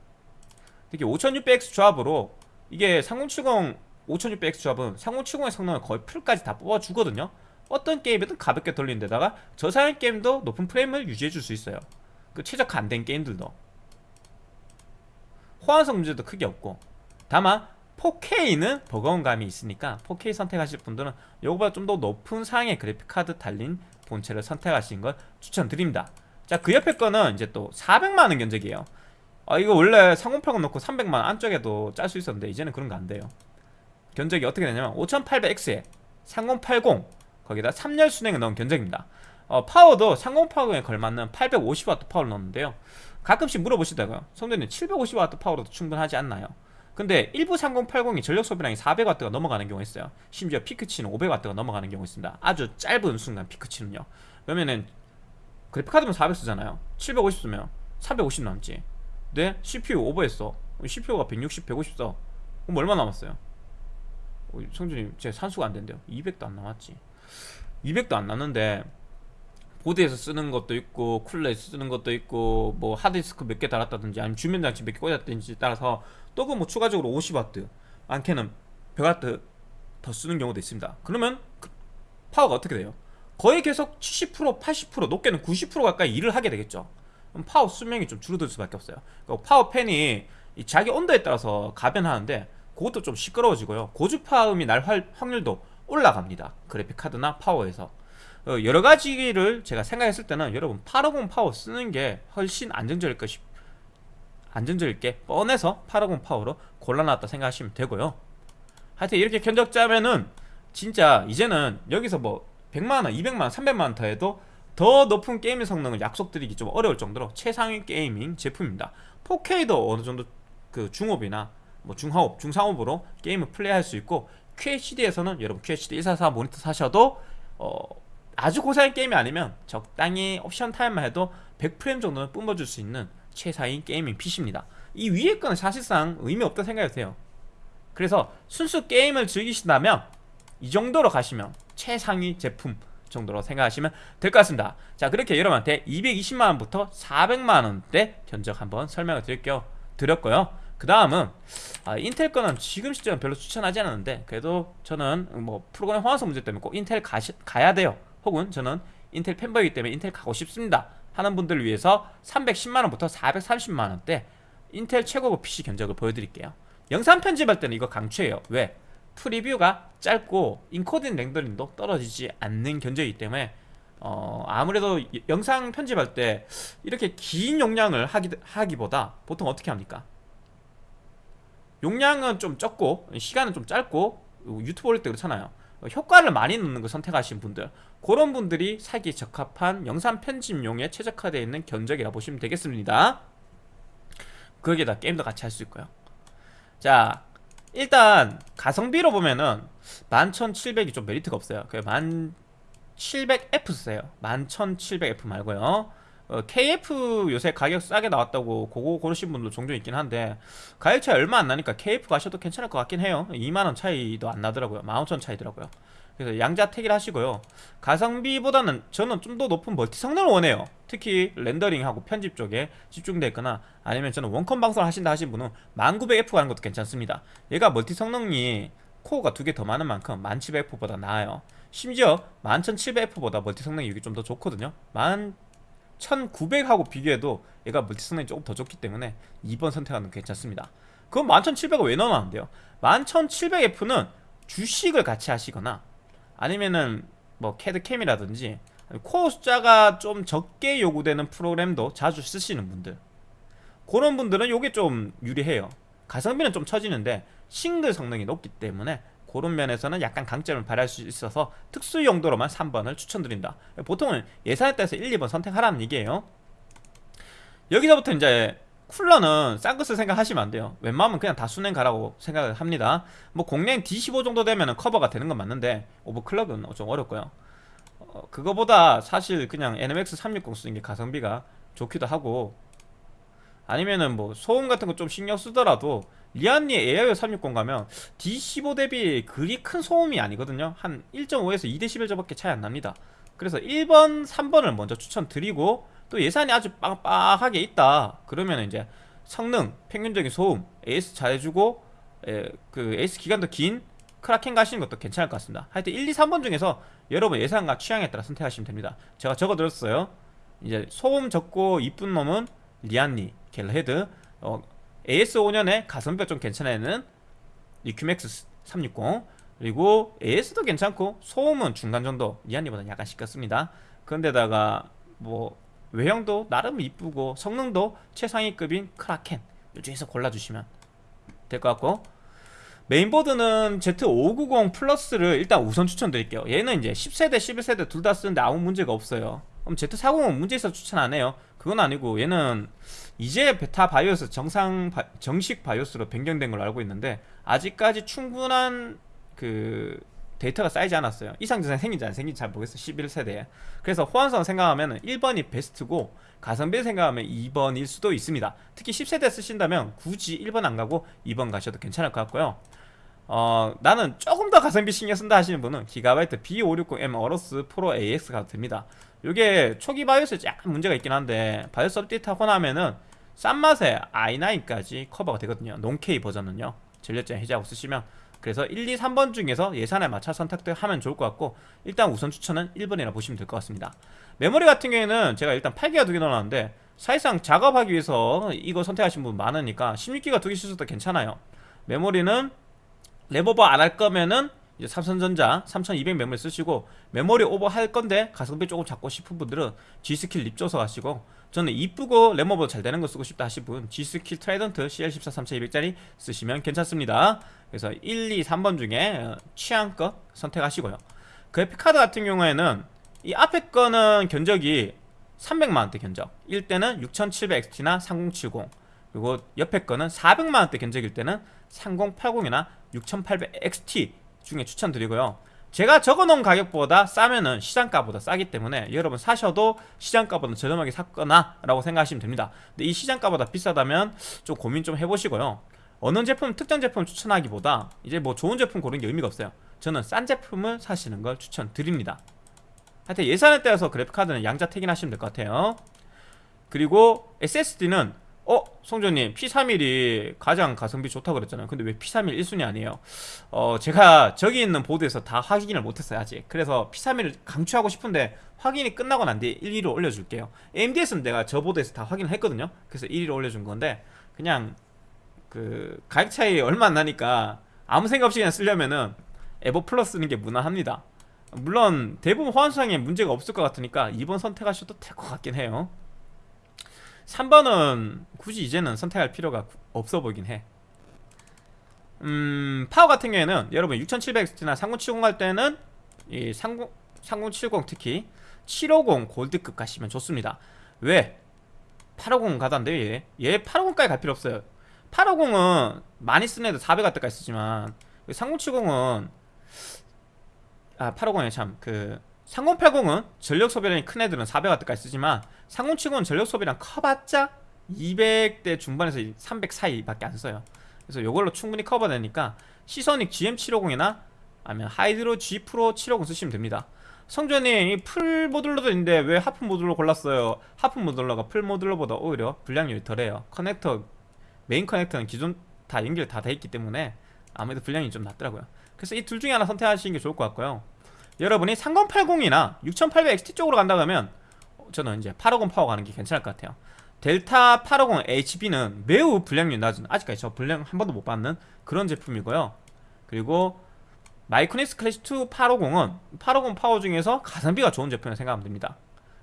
특히 5600X 조합으로 이게 3070 5600X 조합은 3070의 성능을 거의 풀까지 다 뽑아주거든요. 어떤 게임이든 가볍게 돌리는 데다가 저사양 게임도 높은 프레임을 유지해줄 수 있어요. 그 최적화 안 된 게임들도. 호환성 문제도 크게 없고 다만 4K는 버거운 감이 있으니까 4K 선택하실 분들은 이거보다 좀 더 높은 상의 그래픽카드 달린 본체를 선택하시는 걸 추천드립니다. 자 그 옆에 거는 이제 또 400만원 견적이에요. 아 이거 원래 3080 넣고 300만원 안쪽에도 짤 수 있었는데 이제는 그런 거 안 돼요. 견적이 어떻게 되냐면 5800X에 3080 거기다 3열 순행을 넣은 견적입니다. 어, 파워도 3080에 걸맞는 850W 파워를 넣었는데요. 가끔씩 물어보시다가요. 성대님 750W 파워로도 충분하지 않나요? 근데 일부 3080이 전력 소비량이 400W가 넘어가는 경우가 있어요. 심지어 피크치는 500W가 넘어가는 경우가 있습니다. 아주 짧은 순간 피크치는요. 그러면은 그래픽카드면 400 쓰잖아요. 750 쓰면 350 남지. 네? CPU 오버했어. CPU가 160, 150 써. 그럼 얼마 남았어요? 어, 성준님 제 산수가 안 된대요. 200도 안 남았지. 200도 안 남는데 보드에서 쓰는 것도 있고 쿨러에서 쓰는 것도 있고 뭐 하드디스크 몇 개 달았다든지 아니면 주변장치 몇 개 꽂았든지 따라서 또그 뭐 추가적으로 50W 많게는 100W 더 쓰는 경우도 있습니다. 그러면 그 파워가 어떻게 돼요? 거의 계속 70% 80% 높게는 90% 가까이 일을 하게 되겠죠. 파워 수명이 좀 줄어들 수밖에 없어요. 그러니까 파워팬이 자기 온도에 따라서 가변하는데 그것도 좀 시끄러워지고요. 고주파음이 날 확률도 올라갑니다. 그래픽카드나 파워에서. 어, 여러 가지를 제가 생각했을 때는 여러분 850 파워 쓰는 게 훨씬 안정적일 것이 안정적일 게 뻔해서 850 파워로 골라놨다 생각하시면 되고요. 하여튼 이렇게 견적 짜면은 진짜 이제는 여기서 뭐 100만원, 200만원, 300만원 더 해도 더 높은 게임 성능을 약속드리기 좀 어려울 정도로 최상위 게이밍 제품입니다. 4K도 어느 정도 그 중업이나 뭐 중하업, 중상업으로 게임을 플레이할 수 있고 QHD에서는 여러분 QHD 144 모니터 사셔도 어 아주 고사양 게임이 아니면 적당히 옵션 타협만 해도 100프레임 정도는 뿜어줄 수 있는 최상위 게이밍 PC입니다. 이 위에 거는 사실상 의미 없다 생각이 드세요. 그래서 순수 게임을 즐기신다면 이 정도로 가시면 최상위 제품 정도로 생각하시면 될 것 같습니다. 자 그렇게 여러분한테 220만원부터 400만원대 견적 한번 설명을 드릴게요. 드렸고요. 그 다음은 아, 인텔 거는 지금 시점은 별로 추천하지 않았는데 그래도 저는 뭐 프로그램 호환성 문제 때문에 꼭 인텔 가시, 가야 돼요. 혹은 저는 인텔 팬보이기 때문에 인텔 가고 싶습니다 하는 분들을 위해서 310만원부터 430만원대 인텔 최고급 PC 견적을 보여드릴게요 영상 편집할 때는 이거 강추해요 왜? 프리뷰가 짧고 인코딩 렌더링도 떨어지지 않는 견적이기 때문에 어, 아무래도 이- 영상 편집할 때 이렇게 긴 용량을 하기, 하기보다 보통 어떻게 합니까? 용량은 좀 적고 시간은 좀 짧고 유튜브 올릴 때 그렇잖아요 어, 효과를 많이 넣는 걸 선택하신 분들 그런 분들이 사기에 적합한 영상 편집용에 최적화되어 있는 견적이라 보시면 되겠습니다. 거기에다 게임도 같이 할 수 있고요. 자 일단 가성비로 보면은 11700이 좀 메리트가 없어요. 그 1700F 쓰세요. 11700F 말고요 어, KF 요새 가격 싸게 나왔다고 그거 고르신 분도 종종 있긴 한데 가격 차이 얼마 안 나니까 KF 가셔도 괜찮을 것 같긴 해요. 2만원 차이도 안 나더라고요. 15,000원 차이더라고요. 그래서 양자택일 하시고요. 가성비보다는 저는 좀 더 높은 멀티 성능을 원해요. 특히 렌더링하고 편집 쪽에 집중되어 있거나 아니면 저는 원컴 방송을 하신다 하신 분은 1900F 가는 것도 괜찮습니다. 얘가 multi 성능이 코어가 두 개 더 많은 만큼 1700F보다 나아요. 심지어 11700F보다 multi 성능이 이게 좀 더 좋거든요 1900하고 비교해도 얘가 multi 성능이 조금 더 좋기 때문에 2번 선택하는 게 괜찮습니다. 그럼 11700을 왜 넣어놨는데요? 11700F는 주식을 같이 하시거나 아니면은 뭐 CAD CAM이라든지 코어 숫자가 좀 적게 요구되는 프로그램도 자주 쓰시는 분들. 그런 분들은 요게 좀 유리해요. 가성비는 좀 처지는데 싱글 성능이 높기 때문에 그런 면에서는 약간 강점을 발휘할 수 있어서 특수 용도로만 3번을 추천드린다. 보통은 예산에 따라서 1, 2번 선택하라는 얘기예요. 여기서부터 이제 쿨러는 싼 것을 생각하시면 안 돼요. 웬만하면 그냥 다 순행 가라고 생각을 합니다. 뭐 공랭 D15 정도 되면 커버가 되는 건 맞는데 오버클럭은 좀 어렵고요. 어, 그거보다 사실 그냥 NMX 360 쓰는 게 가성비가 좋기도 하고 아니면은 뭐 소음 같은 거 좀 신경 쓰더라도 리안니 AIO 360 가면 D15 대비 그리 큰 소음이 아니거든요. 한 1.5에서 2dB 저밖에 차이 안 납니다. 그래서 1번, 3번을 먼저 추천드리고 또 예산이 아주 빵빵하게 있다. 그러면 이제 성능, 평균적인 소음, AS 잘해주고 에, 그 AS 기간도 긴 크라켄 가시는 것도 괜찮을 것 같습니다. 하여튼 1, 2, 3번 중에서 여러분 예산과 취향에 따라 선택하시면 됩니다. 제가 적어드렸어요. 이제 소음 적고 이쁜 놈은 리안리 갈라하드. 어, AS 5년에 가성비가 좀 괜찮은 애는? 리큐맥스 360 그리고 AS도 괜찮고 소음은 중간 정도 리안리보다 약간 시끄럽습니다. 그런데다가 뭐 외형도 나름 이쁘고 성능도 최상위급인 크라켄. 이 중에서 골라주시면 될 것 같고. 메인보드는 Z590 플러스를 일단 우선 추천드릴게요. 얘는 이제 10세대 11세대 둘 다 쓰는데 아무 문제가 없어요. 그럼 Z490은 문제 있어서 추천 안 해요. 그건 아니고 얘는 이제 베타 바이오스 정상 바, 정식 바이오스로 변경된 걸로 알고 있는데 아직까지 충분한 그 데이터가 쌓이지 않았어요. 이상 증상 생긴지 안 생긴지 잘 모르겠어요. 11세대에. 그래서 호환성 생각하면 1번이 베스트고 가성비 생각하면 2번일 수도 있습니다. 특히 10세대 쓰신다면 굳이 1번 안 가고 2번 가셔도 괜찮을 것 같고요. 어 나는 조금 더 가성비 신경 쓴다 하시는 분은 기가바이트 B560M 어로스 프로 AX 가도 됩니다 이게 초기 바이오스에 약간 문제가 있긴 한데 바이오스 업데이트 하고 나면은 싼 맛에 i9까지 커버가 되거든요. non-K 버전은요. 전력 제한 해제하고 쓰시면 그래서 1, 2, 3번 중에서 예산에 맞춰 선택도 하면 좋을 것 같고 일단 우선 추천은 1번이라 보시면 될 것 같습니다. 메모리 같은 경우에는 제가 일단 8기가 두 개 넣어놨는데 사실상 작업하기 위해서 이거 선택하신 분 많으니까 16기가 두 개 쓰셔도 괜찮아요. 메모리는 램오버 안 할 거면은 삼성전자 3200 메모리 쓰시고 메모리 오버 할 건데 가성비 조금 잡고 싶은 분들은 G스킬 립죠스 가시고 저는 이쁘고 램오버 잘 되는 거 쓰고 싶다 하신 분 G스킬 트라이던트 CL14 3200짜리 쓰시면 괜찮습니다. 그래서 1, 2, 3번 중에 취향껏 선택하시고요. 그래픽카드 같은 경우에는 이 앞에 거는 견적이 300만원대 견적. 1대는 6700XT나 3070 그리고 옆에 거는 400만원대 견적일 때는 3080이나 6800XT 중에 추천드리고요. 제가 적어놓은 가격보다 싸면은 시장가보다 싸기 때문에 여러분 사셔도 시장가보다 저렴하게 샀거나 라고 생각하시면 됩니다. 근데 이 시장가보다 비싸다면 좀 고민 좀 해보시고요. 어느 제품 특정 제품 추천하기보다 이제 뭐 좋은 제품 고르는 게 의미가 없어요. 저는 싼 제품을 사시는 걸 추천드립니다. 하여튼 예산에 따라서 그래픽카드는 양자택일 하시면 될 것 같아요. 그리고 SSD는 어? 송조님 P31이 가장 가성비 좋다고 그랬잖아요. 근데 왜 P31 1순위 아니에요? 어 제가 저기 있는 보드에서 다 확인을 못했어요 아직. 그래서 P31을 강추하고 싶은데 확인이 끝나고 난 뒤에 1, 2로 올려줄게요. AMD에서는 내가 저 보드에서 다 확인을 했거든요. 그래서 1위로 올려준 건데 그냥 그 가격 차이 얼마 안 나니까 아무 생각 없이 그냥 쓰려면은 에보 플러스 쓰는 게 무난합니다. 물론 대부분 호환상에 문제가 없을 것 같으니까 2번 선택하셔도 될 것 같긴 해요 3번은 굳이 이제는 선택할 필요가 없어 보이긴 해 음, 파워 같은 경우에는 여러분 6700X나 3070 할 때는 이 30, 3070 특히 750 골드급 가시면 좋습니다 왜? 850 가던데 얘. 얘 850까지 갈 필요 없어요 850은 많이 쓰는 애들 400W까지 쓰지만 3070은 아 850에 참그 3080은 전력 소비량이 큰 애들은 400W까지 쓰지만 3070은 전력 소비량 커봤자 200대 중반에서 300 사이밖에 안 써요. 그래서 이걸로 충분히 커버되니까 시소닉 GM750이나 아니면 하이드로 G 프로 750 쓰시면 됩니다. 성전이 이 full modular도 있는데 왜 half modular 골랐어요? half modular가 full modular보다 오히려 불량률이 덜해요. 커넥터 메인 커넥터는 기존 다 연결 다 돼 있기 때문에 아무래도 불량이 좀 낮더라고요. 그래서 이 둘 중에 하나 선택하시는 게 좋을 것 같고요 여러분이 3080이나 6800XT 쪽으로 간다 그러면 저는 이제 850 파워 가는 게 괜찮을 것 같아요. 델타 850 HB는 매우 불량률 낮은 아직까지 저 불량 한 번도 못 봤는 그런 제품이고요. 그리고 마이크로닉스 클래식2 850은 850 파워 중에서 가성비가 좋은 제품이라고 생각하면 됩니다.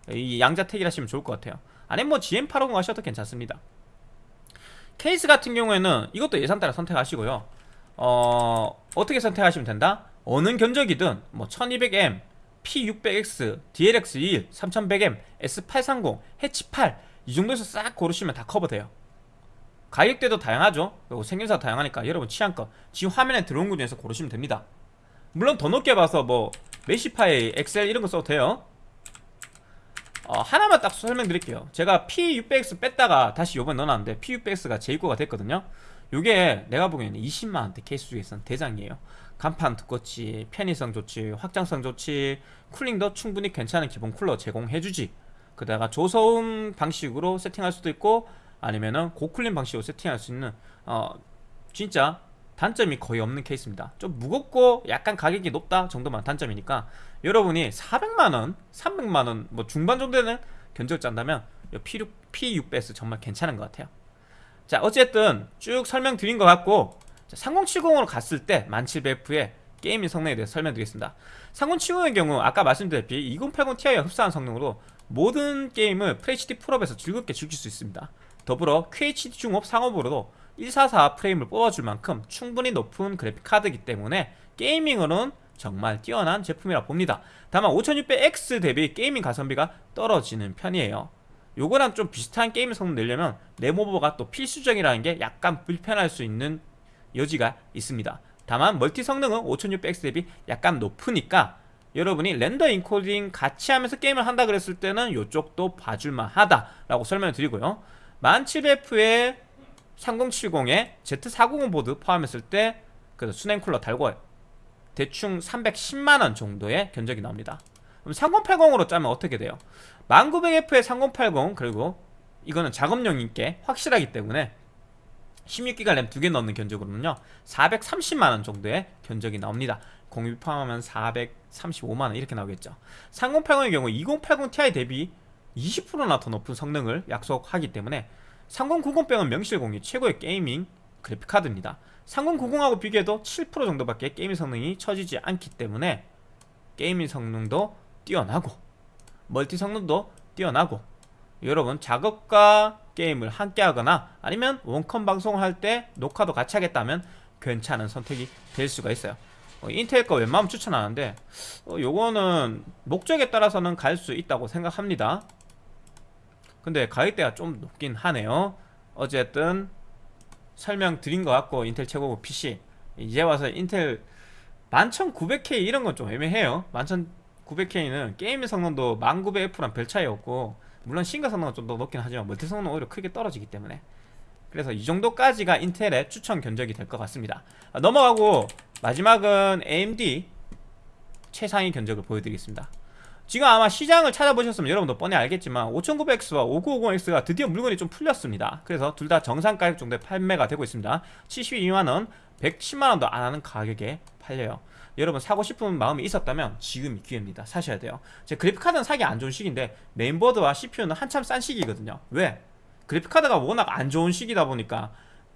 이 양자택일 하시면 좋을 것 같아요. 아니면 뭐 GM850 하셔도 괜찮습니다. 케이스 같은 경우에는 이것도 예산 따라 선택하시고요. 어... 어떻게 선택하시면 된다? 어느 견적이든 뭐 1200M, P600X, DLX21, 3100M, S830, 해치 8 이 정도에서 싹 고르시면 다 커버돼요. 가격대도 다양하죠. 그리고 생김새가 다양하니까 여러분 취향껏 지금 화면에 들어온 것 중에서 고르시면 됩니다. 물론 더 높게 봐서 뭐 메시파이, 엑셀 이런 거 써도 돼요. 어, 하나만 딱 설명드릴게요. 제가 P600X 뺐다가 다시 요번에 넣어놨는데 P600X가 재입고가 됐거든요. 요게 내가 보기에는 20만원대 케이스 중에서는 대장이에요 강판 두껍지 편의성 좋지 확장성 좋지 cooling도 충분히 괜찮은 기본 쿨러 제공해주지. 그다가 저소음 방식으로 세팅할 수도 있고 아니면은 고cooling 방식으로 세팅할 수 있는 어 진짜 단점이 거의 없는 케이스입니다. 좀 무겁고 약간 가격이 높다 정도만 단점이니까 여러분이 400만원 300만원 뭐 중반 정도 되는 견적을 짠다면 P6, P600S 정말 괜찮은 것 같아요. 자 어쨌든 쭉 설명드린 것 같고 3070으로 갔을 때 1700F의 gaming 성능에 대해서 설명드리겠습니다. 3070의 경우 아까 말씀드렸듯이 2080 Ti와 흡사한 성능으로 모든 게임을 FHD 풀옵에서 즐겁게 즐길 수 있습니다. 더불어 QHD 중옵 상옵으로도 144 프레임을 뽑아줄 만큼 충분히 높은 그래픽 카드이기 때문에 gaming으로는 정말 뛰어난 제품이라 봅니다. 다만 5600X 대비 gaming 가성비가 떨어지는 편이에요. 요거랑 좀 비슷한 게임 성능 내려면 램오버가 또 필수적이라는 게 약간 불편할 수 있는 여지가 있습니다. 다만 multi 성능은 5600X 대비 약간 높으니까 여러분이 render 인코딩 같이 하면서 게임을 한다 그랬을 때는 이쪽도 봐줄만 하다 라고 설명을 드리고요. 1700F에 3070에 Z490 보드 포함했을 때그 수냉 쿨러 달고 대충 310만원 정도의 견적이 나옵니다. 그럼 3080으로 짜면 어떻게 돼요? 1900F에 3080 그리고 이거는 작업용인게 확실하기 때문에 16기가 램 두 개 넣는 견적으로는요 430만원 정도의 견적이 나옵니다. 공유 포함하면 435만원 이렇게 나오겠죠. 3080의 경우 2080 Ti 대비 20%나 더 높은 성능을 약속하기 때문에 3090병은 명실공히 최고의 게이밍 그래픽카드입니다. 3090하고 비교해도 7% 정도밖에 gaming 성능이 처지지 않기 때문에 gaming 성능도 뛰어나고 multi 성능도 뛰어나고 여러분 작업과 게임을 함께 하거나 아니면 원컴 방송을 할 때 녹화도 같이 하겠다면 괜찮은 선택이 될 수가 있어요. 어, 인텔 거 웬만하면 추천하는데 어, 요거는 목적에 따라서는 갈 수 있다고 생각합니다. 근데 가격대가 좀 높긴 하네요. 어쨌든 설명드린 것 같고 인텔 최고급 PC. 이제 와서 인텔 11900K 이런 건 좀 애매해요. 11900K는 게임 성능도 1900F랑 별 차이 없고 물론 싱글 성능은 좀 더 높긴 하지만 멀티 성능은 오히려 크게 떨어지기 때문에. 그래서 이 정도까지가 인텔의 추천 견적이 될 것 같습니다. 아, 넘어가고 마지막은 AMD 최상위 견적을 보여드리겠습니다. 지금 아마 시장을 찾아보셨으면 여러분도 뻔히 알겠지만 5900X와 5950X가 드디어 물건이 좀 풀렸습니다. 그래서 둘 다 정상 가격 정도에 판매가 되고 있습니다. 72만원 110만원도 안하는 가격에 팔려요 여러분 사고 싶은 마음이 있었다면 지금이 기회입니다. 사셔야 돼요. 제 그래픽카드는 사기 안 좋은 시기인데 메인보드와 CPU는 한참 싼 시기거든요. 왜? 그래픽카드가 워낙 안 좋은 시기다 보니까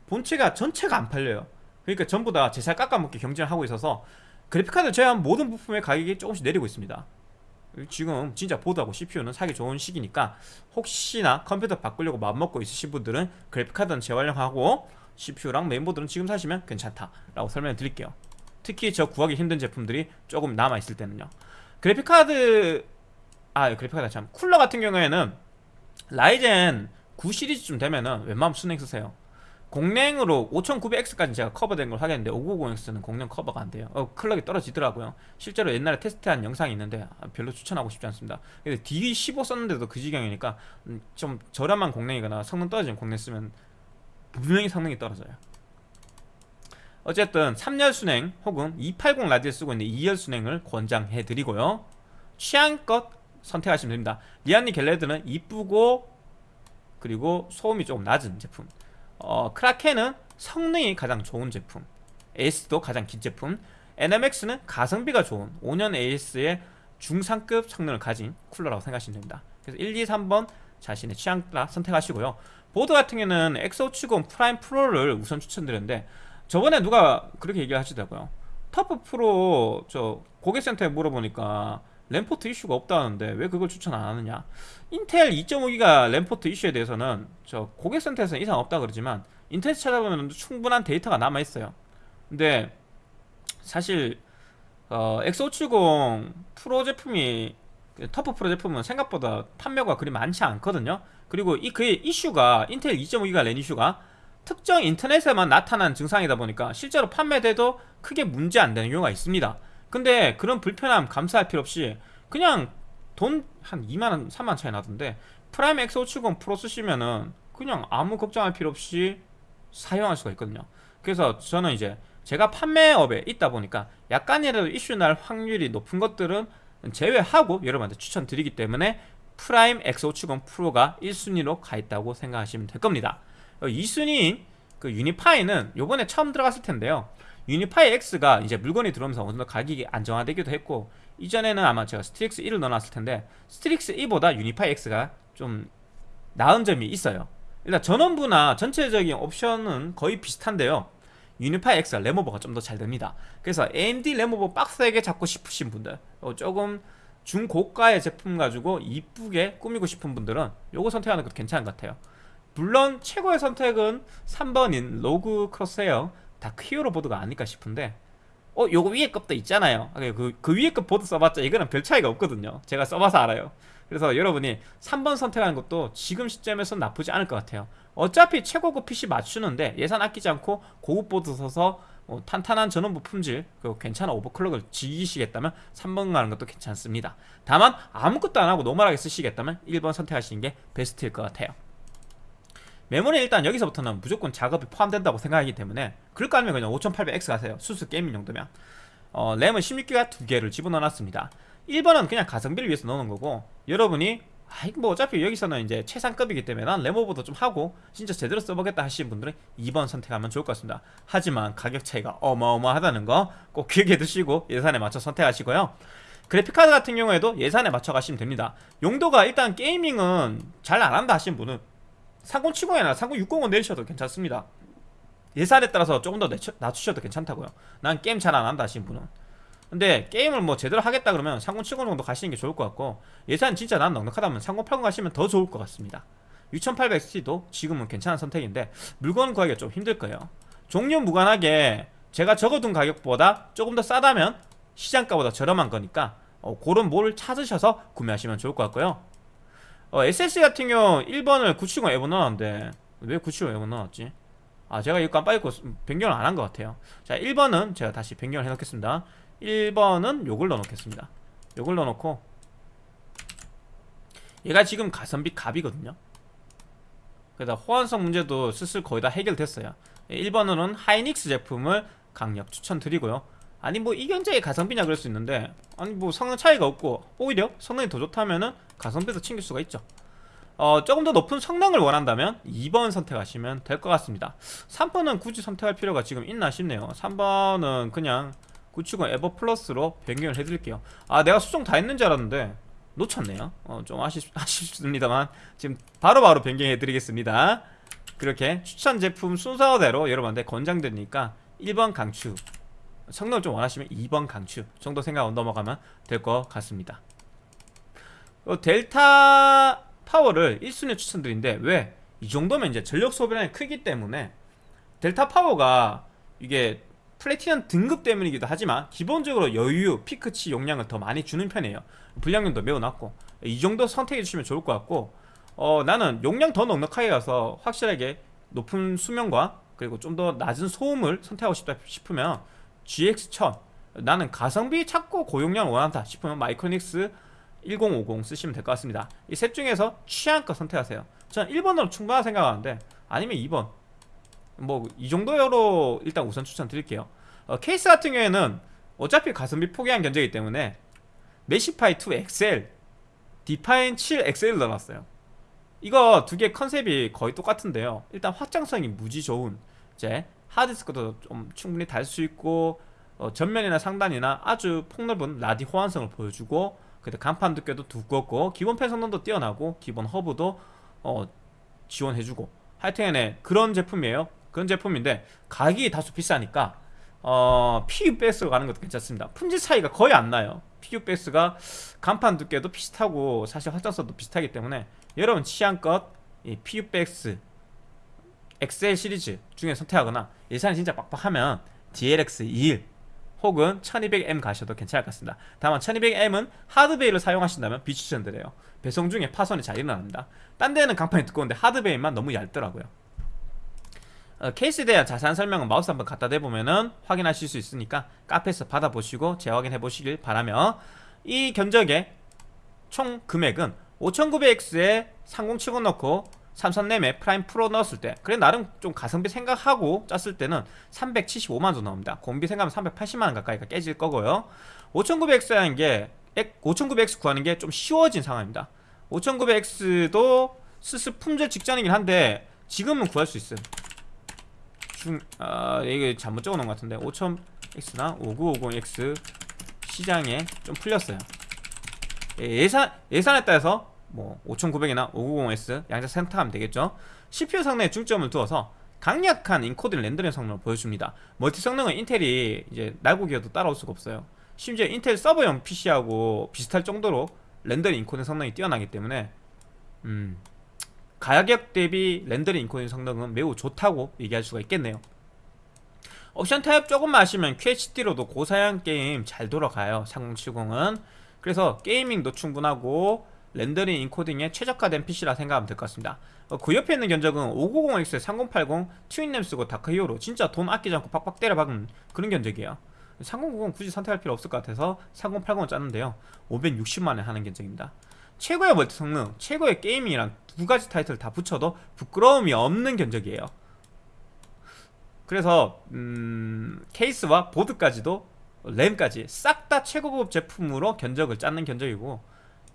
본체가 전체가 안 팔려요. 그러니까 전부 다 제살 깎아먹기 경쟁을 하고 있어서 그래픽카드 제외한 모든 부품의 가격이 조금씩 내리고 있습니다. 지금 진짜 보드하고 CPU는 사기 좋은 시기니까 혹시나 컴퓨터 바꾸려고 마음먹고 있으신 분들은 그래픽카드는 재활용하고 CPU랑 메인보드는 지금 사시면 괜찮다라고 설명을 드릴게요 특히 저 구하기 힘든 제품들이 조금 남아있을 때는요. 그래픽카드 아 그래픽카드 참 쿨러 같은 경우에는 라이젠 9 시리즈쯤 되면은 웬만하면 수냉 쓰세요. 공랭으로 5900X까지 제가 커버된 걸 확인했는데 5950X는 공랭 커버가 안 돼요. 어, 클럭이 떨어지더라고요. 실제로 옛날에 테스트한 영상이 있는데 아, 별로 추천하고 싶지 않습니다. 근데 D15 썼는데도 그 지경이니까 음, 좀 저렴한 공랭이거나 성능 떨어지는 공랭 쓰면 분명히 성능이 떨어져요 어쨌든 3열 순행 혹은 280 라디를 쓰고 있는 2열 순행을 권장해 드리고요. 취향껏 선택하시면 됩니다. 리안니 갤레드는 이쁘고 그리고 소음이 조금 낮은 제품. 어, 크라켄은 성능이 가장 좋은 제품. AS도 가장 긴 제품. NMX는 가성비가 좋은 5년 AS의 중상급 성능을 가진 쿨러라고 생각하시면 됩니다. 그래서 1, 2, 3번 자신의 취향 따라 선택하시고요. 보드 같은 경우는 X570 프라임 프로를 우선 추천드렸는데 저번에 누가 그렇게 얘기하시더라고요. 터프 프로 저 고객센터에 물어보니까 랜포트 이슈가 없다는데 왜 그걸 추천 안 하느냐. 인텔 2.5기가 랜포트 이슈에 대해서는 저 고객센터에서는 이상 없다 그러지만 인터넷 찾아보면 충분한 데이터가 남아있어요. 근데 사실 어, X570 프로 제품이 터프 프로 제품은 생각보다 판매가 그리 많지 않거든요. 그리고 이 그의 이슈가 인텔 2.5기가 랜 이슈가 특정 인터넷에만 나타난 증상이다 보니까 실제로 판매돼도 크게 문제 안 되는 경우가 있습니다. 근데 그런 불편함 감수할 필요 없이 그냥 돈 한 2만원 3만원 차이 나던데 프라임 X570 프로 쓰시면은 그냥 아무 걱정할 필요 없이 사용할 수가 있거든요. 그래서 저는 이제 제가 판매업에 있다 보니까 약간이라도 이슈 날 확률이 높은 것들은 제외하고 여러분한테 추천드리기 때문에 프라임 X570 프로가 1순위로 가 있다고 생각하시면 될 겁니다 2순위인 그 유니파이는 요번에 처음 들어갔을 텐데요. 유니파이 X가 이제 물건이 들어오면서 어느 정도 가격이 안정화되기도 했고 이전에는 아마 제가 스트릭스 1을 넣어놨을 텐데 스트릭스 2보다 유니파이 X가 좀 나은 점이 있어요. 일단 전원부나 전체적인 옵션은 거의 비슷한데요. 유니파이 X가 램오버가 좀 더 잘 됩니다. 그래서 AMD 램오버 빡세게 잡고 싶으신 분들 어, 조금 중고가의 제품 가지고 이쁘게 꾸미고 싶은 분들은 요거 선택하는 것도 괜찮은 것 같아요 물론 최고의 선택은 3번인 로그 크로스에어 다크 히어로 보드가 아닐까 싶은데 어 요거 위에 것도 있잖아요. 그, 그 위에 것 보드 써봤자 이거는 별 차이가 없거든요. 제가 써봐서 알아요. 그래서 여러분이 3번 선택하는 것도 지금 시점에서 나쁘지 않을 것 같아요. 어차피 최고급 PC 맞추는데 예산 아끼지 않고 고급 보드 써서 어, 탄탄한 전원부 품질 그리고 괜찮은 overclock을 즐기시겠다면 3번 가는 것도 괜찮습니다. 다만 아무것도 안하고 normal하게 쓰시겠다면 1번 선택하시는 게 베스트일 것 같아요 메모리 일단 여기서부터는 무조건 작업이 포함된다고 생각하기 때문에 그럴 거 아니면 그냥 5800X 가세요. 수수 게이밍 정도면. 어, 램은 16기가 두 개를 집어넣어 놨습니다. 1번은 그냥 가성비를 위해서 넣는 거고 여러분이 아이 뭐 어차피 여기서는 이제 최상급이기 때문에 난 레모보도 좀 하고 진짜 제대로 써보겠다 하시는 분들은 2번 선택하면 좋을 것 같습니다. 하지만 가격 차이가 어마어마하다는 거 꼭 기억해 두시고 예산에 맞춰 선택하시고요. 그래픽카드 같은 경우에도 예산에 맞춰 가시면 됩니다. 용도가 일단 게이밍은 잘 안한다 하시는 분은 3070이나 3060은 내리셔도 괜찮습니다. 예산에 따라서 조금 더 낮추셔도 괜찮다고요. 난 게임 잘 안한다 하시는 분은. 근데 게임을 뭐 제대로 하겠다 그러면 3070 정도 가시는 게 좋을 것 같고 예산 진짜 난 넉넉하다면 3080 가시면 더 좋을 것 같습니다. 6800XT도 지금은 괜찮은 선택인데 물건 구하기가 좀 힘들 거예요. 종류 무관하게 제가 적어둔 가격보다 조금 더 싸다면 시장가보다 저렴한 거니까 어, 그런 뭘 찾으셔서 구매하시면 좋을 것 같고요 어, SSD 같은 경우 1번을 970 에버 넣었는데 왜 970 에버 넣었지? 아 제가 이거 깜빡 잊고 변경을 안 한 것 같아요. 자 1번은 제가 다시 변경을 해놓겠습니다. 1번은 요걸 넣어놓겠습니다. 요걸 넣어놓고 얘가 지금 가성비 갑이거든요. 그래서 호환성 문제도 슬슬 거의 다 해결됐어요. 1번으로는 하이닉스 제품을 강력 추천드리고요 아니 뭐 이견제의 가성비냐 그럴 수 있는데. 아니 뭐 성능 차이가 없고. 오히려 성능이 더 좋다면은 가성비도 챙길 수가 있죠. 어, 조금 더 높은 성능을 원한다면 2번 선택하시면 될 것 같습니다. 3번은 굳이 선택할 필요가 지금 있나 싶네요. 3번은 그냥 970 에버 플러스로 변경을 해드릴게요. 아 내가 수정 다 했는 줄 알았는데 놓쳤네요. 어, 좀 아쉽, 아쉽습니다만 지금 바로바로 바로 변경해 드리겠습니다. 그렇게 추천 제품 순서대로 여러분한테 권장드리니까 1번 강추 성능을 좀 원하시면 2번 강추 정도 생각 넘어가면 될 것 같습니다 어, 델타 파워를 1순위 추천드리는데 왜? 이 정도면 이제 전력 소비량이 크기 때문에 델타 파워가 이게 플래티넘 등급 때문이기도 하지만 기본적으로 여유, 피크치 용량을 더 많이 주는 편이에요 불량률도 매우 낮고 이 정도 선택해 주시면 좋을 것 같고 어, 나는 용량 더 넉넉하게 가서 확실하게 높은 수명과 그리고 좀 더 낮은 소음을 선택하고 싶다 싶으면 GX1000 나는 가성비 찾고 고용량 원한다 싶으면 마이크로닉스 1050 쓰시면 될 것 같습니다. 이 셋 중에서 취향껏 선택하세요. 저는 1번으로 충분하다 생각하는데 아니면 2번. 뭐 이 정도로 일단 우선 추천드릴게요. 어, 케이스 같은 경우에는 어차피 가성비 포기한 견적이기 때문에 메시파이 2 XL 디파인 7 XL 넣어놨어요. 이거 두 개 컨셉이 거의 똑같은데요. 일단 확장성이 무지 좋은 이제 하드디스크도 좀 충분히 달 수 있고 어, 전면이나 상단이나 아주 폭넓은 라디 호환성을 보여주고 근데 강판 두께도 두껍고 기본 팬 성능도 뛰어나고 기본 허브도 어, 지원해주고 하여튼간에 그런 제품이에요. 그런 제품인데 가격이 다소 비싸니까 어, PUBS로 가는 것도 괜찮습니다. 품질 차이가 거의 안 나요. PUBS가 간판 두께도 비슷하고 사실 확장성도 비슷하기 때문에 여러분 취향껏 이 PUBS 엑셀 시리즈 중에 선택하거나 예산이 진짜 빡빡하면 DLX 21 혹은 1200M 가셔도 괜찮을 것 같습니다. 다만 1200M은 하드베이를 사용하신다면 비추천드려요. 배송 중에 파손이 잘 일어납니다. 딴 데는 강판이 두꺼운데 하드 bay만 너무 얇더라고요. 어, 케이스에 대한 자세한 설명은 마우스 한번 갖다 대보면은 확인하실 수 있으니까 카페에서 받아보시고 재확인해 보시길 바라며 이 견적의 총 금액은 5900X에 3070 넣고 삼성램에 프라임 프로 넣었을 때 그래 나름 좀 가성비 생각하고 짰을 때는 375만원 정도 나옵니다. 공임비 생각하면 380만원 가까이가 깨질 거고요. 5900X라는 게 5900X 구하는 게 좀 쉬워진 상황입니다. 5900X도 슬슬 품절 직전이긴 한데 지금은 구할 수 있어요 중, 아, 이게 잘못 적어놓은 것 같은데 5000X나 5950X 시장에 좀 풀렸어요. 예, 예산, 예산에 따라서 뭐 5900이나 5950X 양자 선택하면 되겠죠? CPU 성능에 중점을 두어서 강력한 인코딩 렌더링 성능을 보여줍니다. 멀티 성능은 인텔이 이제 날고 기어도 따라올 수가 없어요. 심지어 인텔 서버용 PC하고 비슷할 정도로 렌더링 인코딩 성능이 뛰어나기 때문에 음, 가격 대비 렌더링 인코딩 성능은 매우 좋다고 얘기할 수가 있겠네요. 옵션 타입 조금만 하시면 QHD로도 고사양 게임 잘 돌아가요. 3070은. 그래서 gaming도 충분하고 렌더링 인코딩에 최적화된 PC라 생각하면 될 것 같습니다. 어, 그 옆에 있는 견적은 590X 3080 튜닝램 쓰고 다크히어로 진짜 돈 아끼지 않고 팍팍 때려 박은 그런 견적이에요. 3090 굳이 선택할 필요 없을 것 같아서 3080을 짰는데요. 560만원 하는 견적입니다. 최고의 멀티 성능, 최고의 게이밍이란 두 가지 타이틀 다 붙여도 부끄러움이 없는 견적이에요. 그래서 음, 케이스와 보드까지도 램까지 싹 다 최고급 제품으로 견적을 짰는 견적이고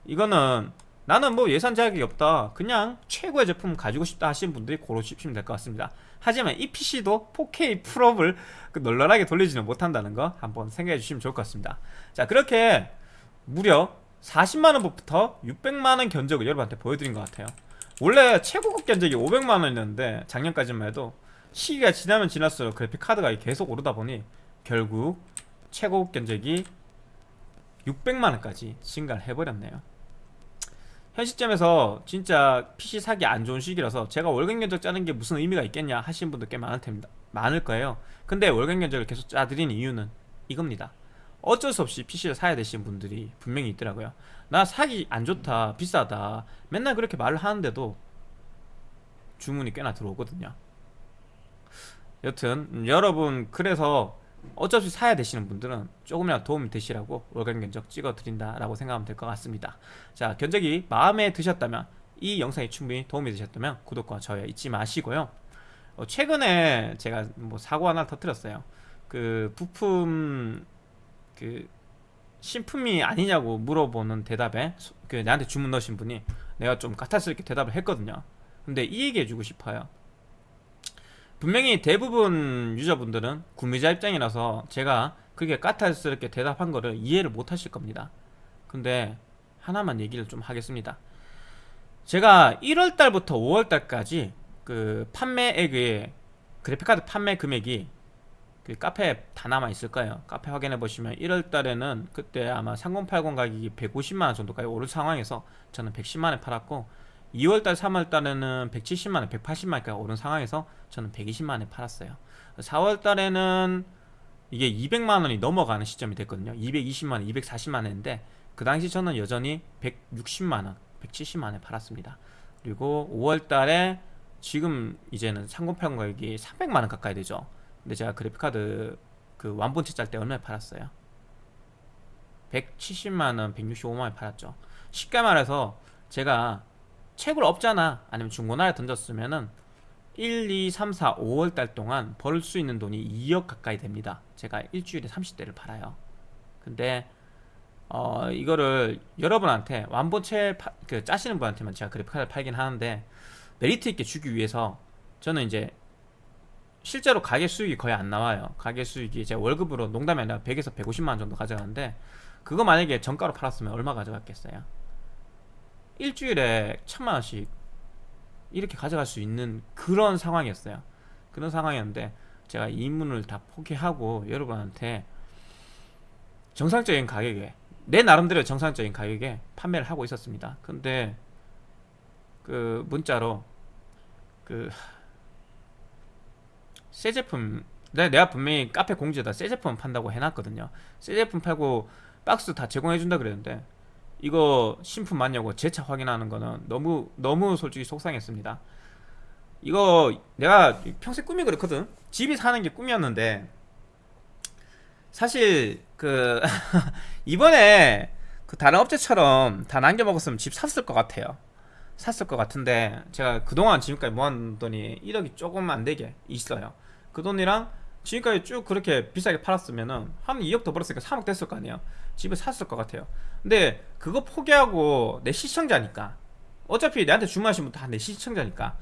이거는 나는 뭐 예산 제약이 없다. 그냥 최고의 제품 가지고 싶다 하시는 분들이 고르시면 될 것 같습니다. 하지만 이 PC도 4K 풀업을 그 널널하게 돌리지는 못한다는 거 한번 생각해 주시면 좋을 것 같습니다. 자 그렇게 무려 40만원부터 600만원 견적을 여러분한테 보여드린 것 같아요. 원래 최고급 견적이 500만원이었는데 작년까지만 해도 시기가 지나면 지날수록 그래픽카드가 계속 오르다 보니 결국 최고급 견적이 600만원까지 증가를 해버렸네요 현 시점에서 진짜 PC 사기 안 좋은 시기라서 제가 월간 견적 짜는 게 무슨 의미가 있겠냐 하시는 분들 꽤 많을 텐데 많을 거예요. 근데 월간 견적을 계속 짜드린 이유는 이겁니다. 어쩔 수 없이 PC를 사야 되시는 분들이 분명히 있더라고요. 나 사기 안 좋다 비싸다 맨날 그렇게 말을 하는데도 주문이 꽤나 들어오거든요. 여튼 여러분 그래서 없이 사야 되시는 분들은 조금이라도 도움이 되시라고 월간 견적 찍어 드린다라고 생각하면 될 것 같습니다. 자 견적이 마음에 드셨다면 이 영상이 충분히 도움이 되셨다면 구독과 좋아요 잊지 마시고요. 어, 최근에 제가 뭐 사고 하나 터뜨렸어요. 그 부품 그 신품이 아니냐고 물어보는 대답에 그 나한테 주문 넣으신 분이 내가 좀 까탈스럽게 대답을 했거든요. 근데 이 얘기 해주고 싶어요 분명히 대부분 유저분들은 구매자 입장이라서 제가 그게 까탈스럽게 대답한 거를 이해를 못 하실 겁니다 근데 하나만 얘기를 좀 하겠습니다 제가 1월달부터 5월달까지 그 판매액의 그래픽카드 판매 금액이 그 카페 다 남아 있을 거예요. 카페 확인해 보시면 1월 달에는 그때 아마 3080 가격이 150만 원 정도까지 오른 상황에서 저는 110만 원에 팔았고 2월 달, 3월 달에는 170만 원, 180만 원까지 오른 상황에서 저는 120만 원에 팔았어요. 4월 달에는 이게 200만 원이 넘어가는 시점이 됐거든요. 220만 원, 240만 원인데 그 당시 저는 여전히 160만 원, 170만 원에 팔았습니다. 그리고 5월 달에 지금 이제는 3080 가격이 300만 원 가까이 되죠. 근데 제가 그래픽카드 그 완본체 짤 때 얼마에 팔았어요? 170만원 165만원에 팔았죠 쉽게 말해서 제가 채굴 없잖아. 아니면 중고나라에 던졌으면은 1, 2, 3, 4, 5월 달 동안 벌 수 있는 돈이 2억 가까이 됩니다. 제가 일주일에 30대를 팔아요. 근데 어 이거를 여러분한테 완본체 파, 그 짜시는 분한테만 제가 그래픽카드를 팔긴 하는데 메리트 있게 주기 위해서 저는 이제 실제로 가게 수익이 거의 안 나와요. 가게 수익이 제 월급으로 농담이 아니라 100에서 150만 원 정도 가져가는데 그거 만약에 정가로 팔았으면 얼마 가져갔겠어요 일주일에 천만 원씩 이렇게 가져갈 수 있는 그런 상황이었어요. 그런 상황이었는데 제가 이문을 다 포기하고 여러분한테 정상적인 가격에 내 나름대로 정상적인 가격에 판매를 하고 있었습니다. 근데 그 문자로 그 새 제품 내가, 내가 분명히 카페 공지에다 새 제품 판다고 해놨거든요. 새 제품 팔고 박스 다 제공해준다 그랬는데 이거 신품 맞냐고 재차 확인하는 거는 너무 너무 솔직히 속상했습니다. 이거 내가 평생 꿈이 그렇거든. 집이 사는 게 꿈이었는데 사실 그 이번에 그 다른 업체처럼 다 남겨 먹었으면 집 샀을 것 같아요. 샀을 것 같은데 제가 그동안 지금까지 모았 돈이 1억이 조금 안 되게 있어요. 그 돈이랑 지금까지 쭉 그렇게 비싸게 팔았으면은 한 2억 더 벌었으니까 3억 됐을 거 아니에요. 집을 샀을 것 같아요. 근데 그거 포기하고 내 시청자니까. 어차피 내한테 주문하신 분 다 내 시청자니까.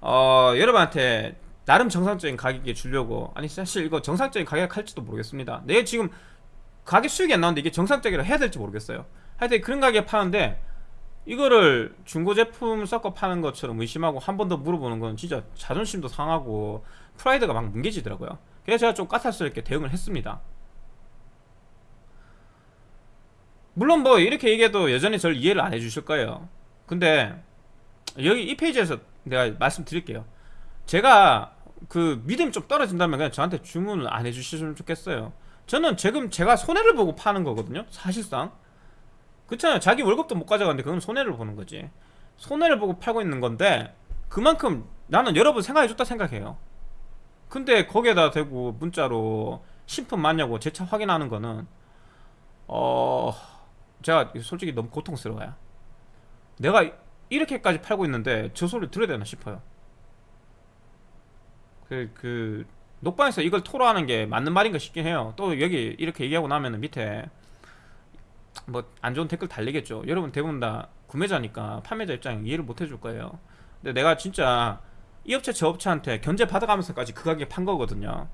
어 여러분한테 나름 정상적인 가격에 주려고. 아니 사실 이거 정상적인 가격 할지도 모르겠습니다. 내가 지금 가격 수익이 안 나오는데 이게 정상적이라 해야 될지 모르겠어요. 하여튼 그런 가격에 파는데 이거를 중고 제품 섞어 파는 것처럼 의심하고 한 번 더 물어보는 건 진짜 자존심도 상하고 프라이드가 막 뭉개지더라고요. 그래서 제가 좀 까탈스럽게 대응을 했습니다. 물론 뭐 이렇게 얘기해도 여전히 저를 이해를 안 해주실 거예요. 근데 여기 이 페이지에서 내가 말씀드릴게요. 제가 그 믿음이 좀 떨어진다면 그냥 저한테 주문을 안 해주시면 좋겠어요. 저는 지금 제가 손해를 보고 파는 거거든요 사실상. 그렇잖아요. 자기 월급도 못 가져가는데 그건 손해를 보는 거지. 손해를 보고 팔고 있는 건데 그만큼 나는 여러분 생각해줬다 생각해요 근데 거기에다 대고 문자로 신품 맞냐고 제 차 확인하는 거는 어 제가 솔직히 너무 고통스러워요. 내가 이렇게까지 팔고 있는데 저 소리 들어야 되나 싶어요. 그, 그 녹방에서 이걸 토로하는 게 맞는 말인가 싶긴 해요. 또 여기 이렇게 얘기하고 나면 밑에 뭐 안 좋은 댓글 달리겠죠. 여러분 대부분 다 구매자니까 판매자 입장에 이해를 못 해줄 거예요. 근데 내가 진짜 이 업체 저 업체한테 견제 받아가면서까지 그 가격에 판 거거든요.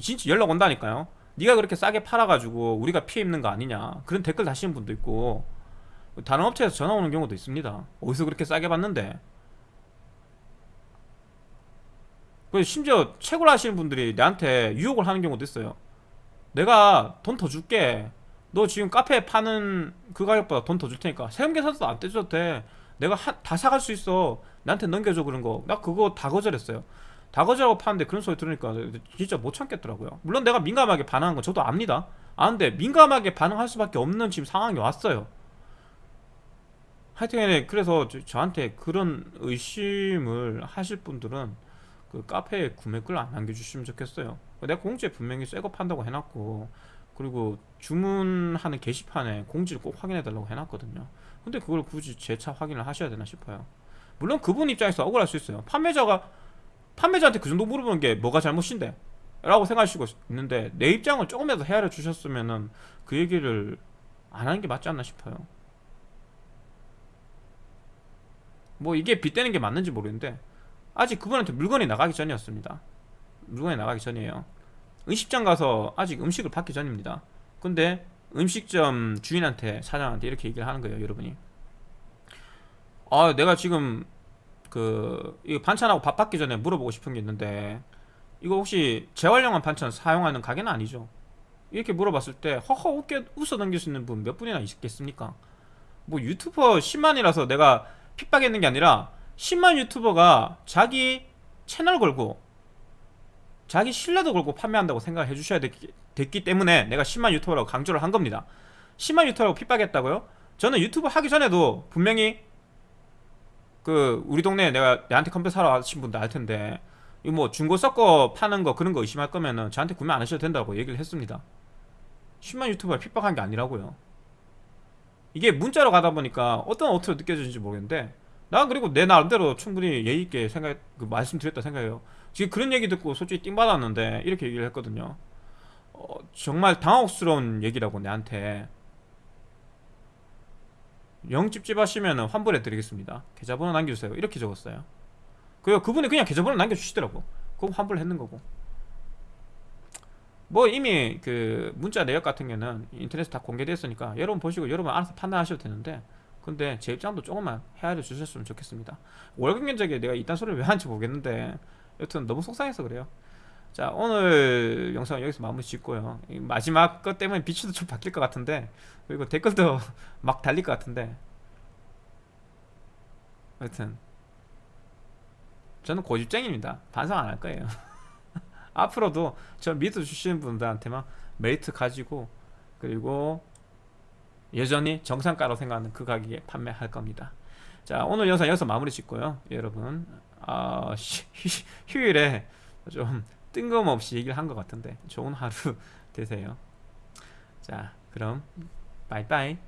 진짜 연락 온다니까요. 네가 그렇게 싸게 팔아가지고 우리가 피해 입는 거 아니냐. 그런 댓글 다시는 분도 있고. 다른 업체에서 전화 오는 경우도 있습니다. 어디서 그렇게 싸게 받는데. 심지어 채굴 하시는 분들이 내한테 유혹을 하는 경우도 있어요. 내가 돈 더 줄게. 너 지금 카페에 파는 그 가격보다 돈 더 줄 테니까 세금 계산서도 안 떼줘도 돼 내가 하, 다 사갈 수 있어. 나한테 넘겨줘 그런 거. 나 그거 다 거절했어요. 다 거절하고 파는데 그런 소리 들으니까 진짜 못 참겠더라고요. 물론 내가 민감하게 반응한 건 저도 압니다. 아는데 민감하게 반응할 수밖에 없는 지금 상황이 왔어요. 하여튼 그래서 저, 한테 그런 의심을 하실 분들은 그 카페에 구매글 안 남겨주시면 좋겠어요. 내가 공지에 분명히 새 거 판다고 해놨고 그리고 주문하는 게시판에 공지를 꼭 확인해 달라고 해놨거든요 근데 그걸 굳이 재차 확인을 하셔야 되나 싶어요. 물론 그분 입장에서 억울할 수 있어요. 판매자가 판매자한테 그 정도 물어보는 게 뭐가 잘못인데? 라고 생각하시고 있는데 내 입장을 조금이라도 헤아려 주셨으면 은 그 얘기를 안 하는 게 맞지 않나 싶어요. 뭐 이게 빗대는 게 맞는지 모르겠는데 아직 그분한테 물건이 나가기 전이었습니다. 물건이 나가기 전이에요. 음식점 가서 아직 음식을 받기 전입니다. 근데 음식점 주인한테 사장한테 이렇게 얘기를 하는 거예요 여러분이. 아 내가 지금 그 반찬하고 밥 받기 전에 물어보고 싶은 게 있는데 이거 혹시 재활용한 반찬 사용하는 가게는 아니죠? 이렇게 물어봤을 때 허허 웃겨 웃어 넘길 수 있는 분 몇 분이나 있겠습니까? 뭐 유튜버 10만이라서 내가 핍박했는 게 아니라 10만 유튜버가 자기 채널 걸고 자기 신뢰도 걸고 판매한다고 생각을 해주셔야 됐기, 됐기 때문에 내가 10만 유튜버라고 강조를 한 겁니다. 10만 유튜버라고 핍박했다고요? 저는 유튜브 하기 전에도 분명히 그 우리 동네에 내가 내한테 컴퓨터 사러 하신 분도 알 텐데 이 뭐 중고 섞어 파는 거 그런 거 의심할 거면은 저한테 구매 안 하셔도 된다고 얘기를 했습니다. 10만 유튜버가 핍박한 게 아니라고요. 이게 문자로 가다 보니까 어떤 어투로 느껴지는지 모르겠는데 난 그리고 내 나름대로 충분히 예의 있게 생각 그 말씀드렸다 생각해요. 지금 그런 얘기 듣고 솔직히 띵 받았는데 이렇게 얘기를 했거든요 어, 정말 당혹스러운 얘기라고 내한테. 영 찝찝하시면 환불해 드리겠습니다. 계좌번호 남겨주세요. 이렇게 적었어요. 그리고 그분이 그냥 계좌번호 남겨주시더라고. 그럼 환불을 했는 거고. 뭐 이미 그 문자 내역 같은 경우는 인터넷에 다 공개됐으니까 여러분 보시고 여러분 알아서 판단하셔도 되는데 근데 제 입장도 조금만 헤아려 주셨으면 좋겠습니다. 월급 면적에 내가 이딴 소리를 왜 하는지 모르겠는데 여튼 너무 속상해서 그래요 자 오늘 영상 여기서 마무리 짓고요. 이 마지막 것 때문에 비추도 좀 바뀔 것 같은데 그리고 댓글도 막 달릴 것 같은데. 여튼. 저는 고집쟁입니다. 반성 안 할 거예요. 앞으로도 저 믿어주시는 분들한테만 메리트 가지고 그리고 여전히 정상가로 생각하는 그 가격에 판매할 겁니다. 자 오늘 영상 여기서 마무리 짓고요. 여러분 어, 휴일에 좀 뜬금없이 얘기를 한 것 같은데 좋은 하루 되세요. 자 그럼 바이바이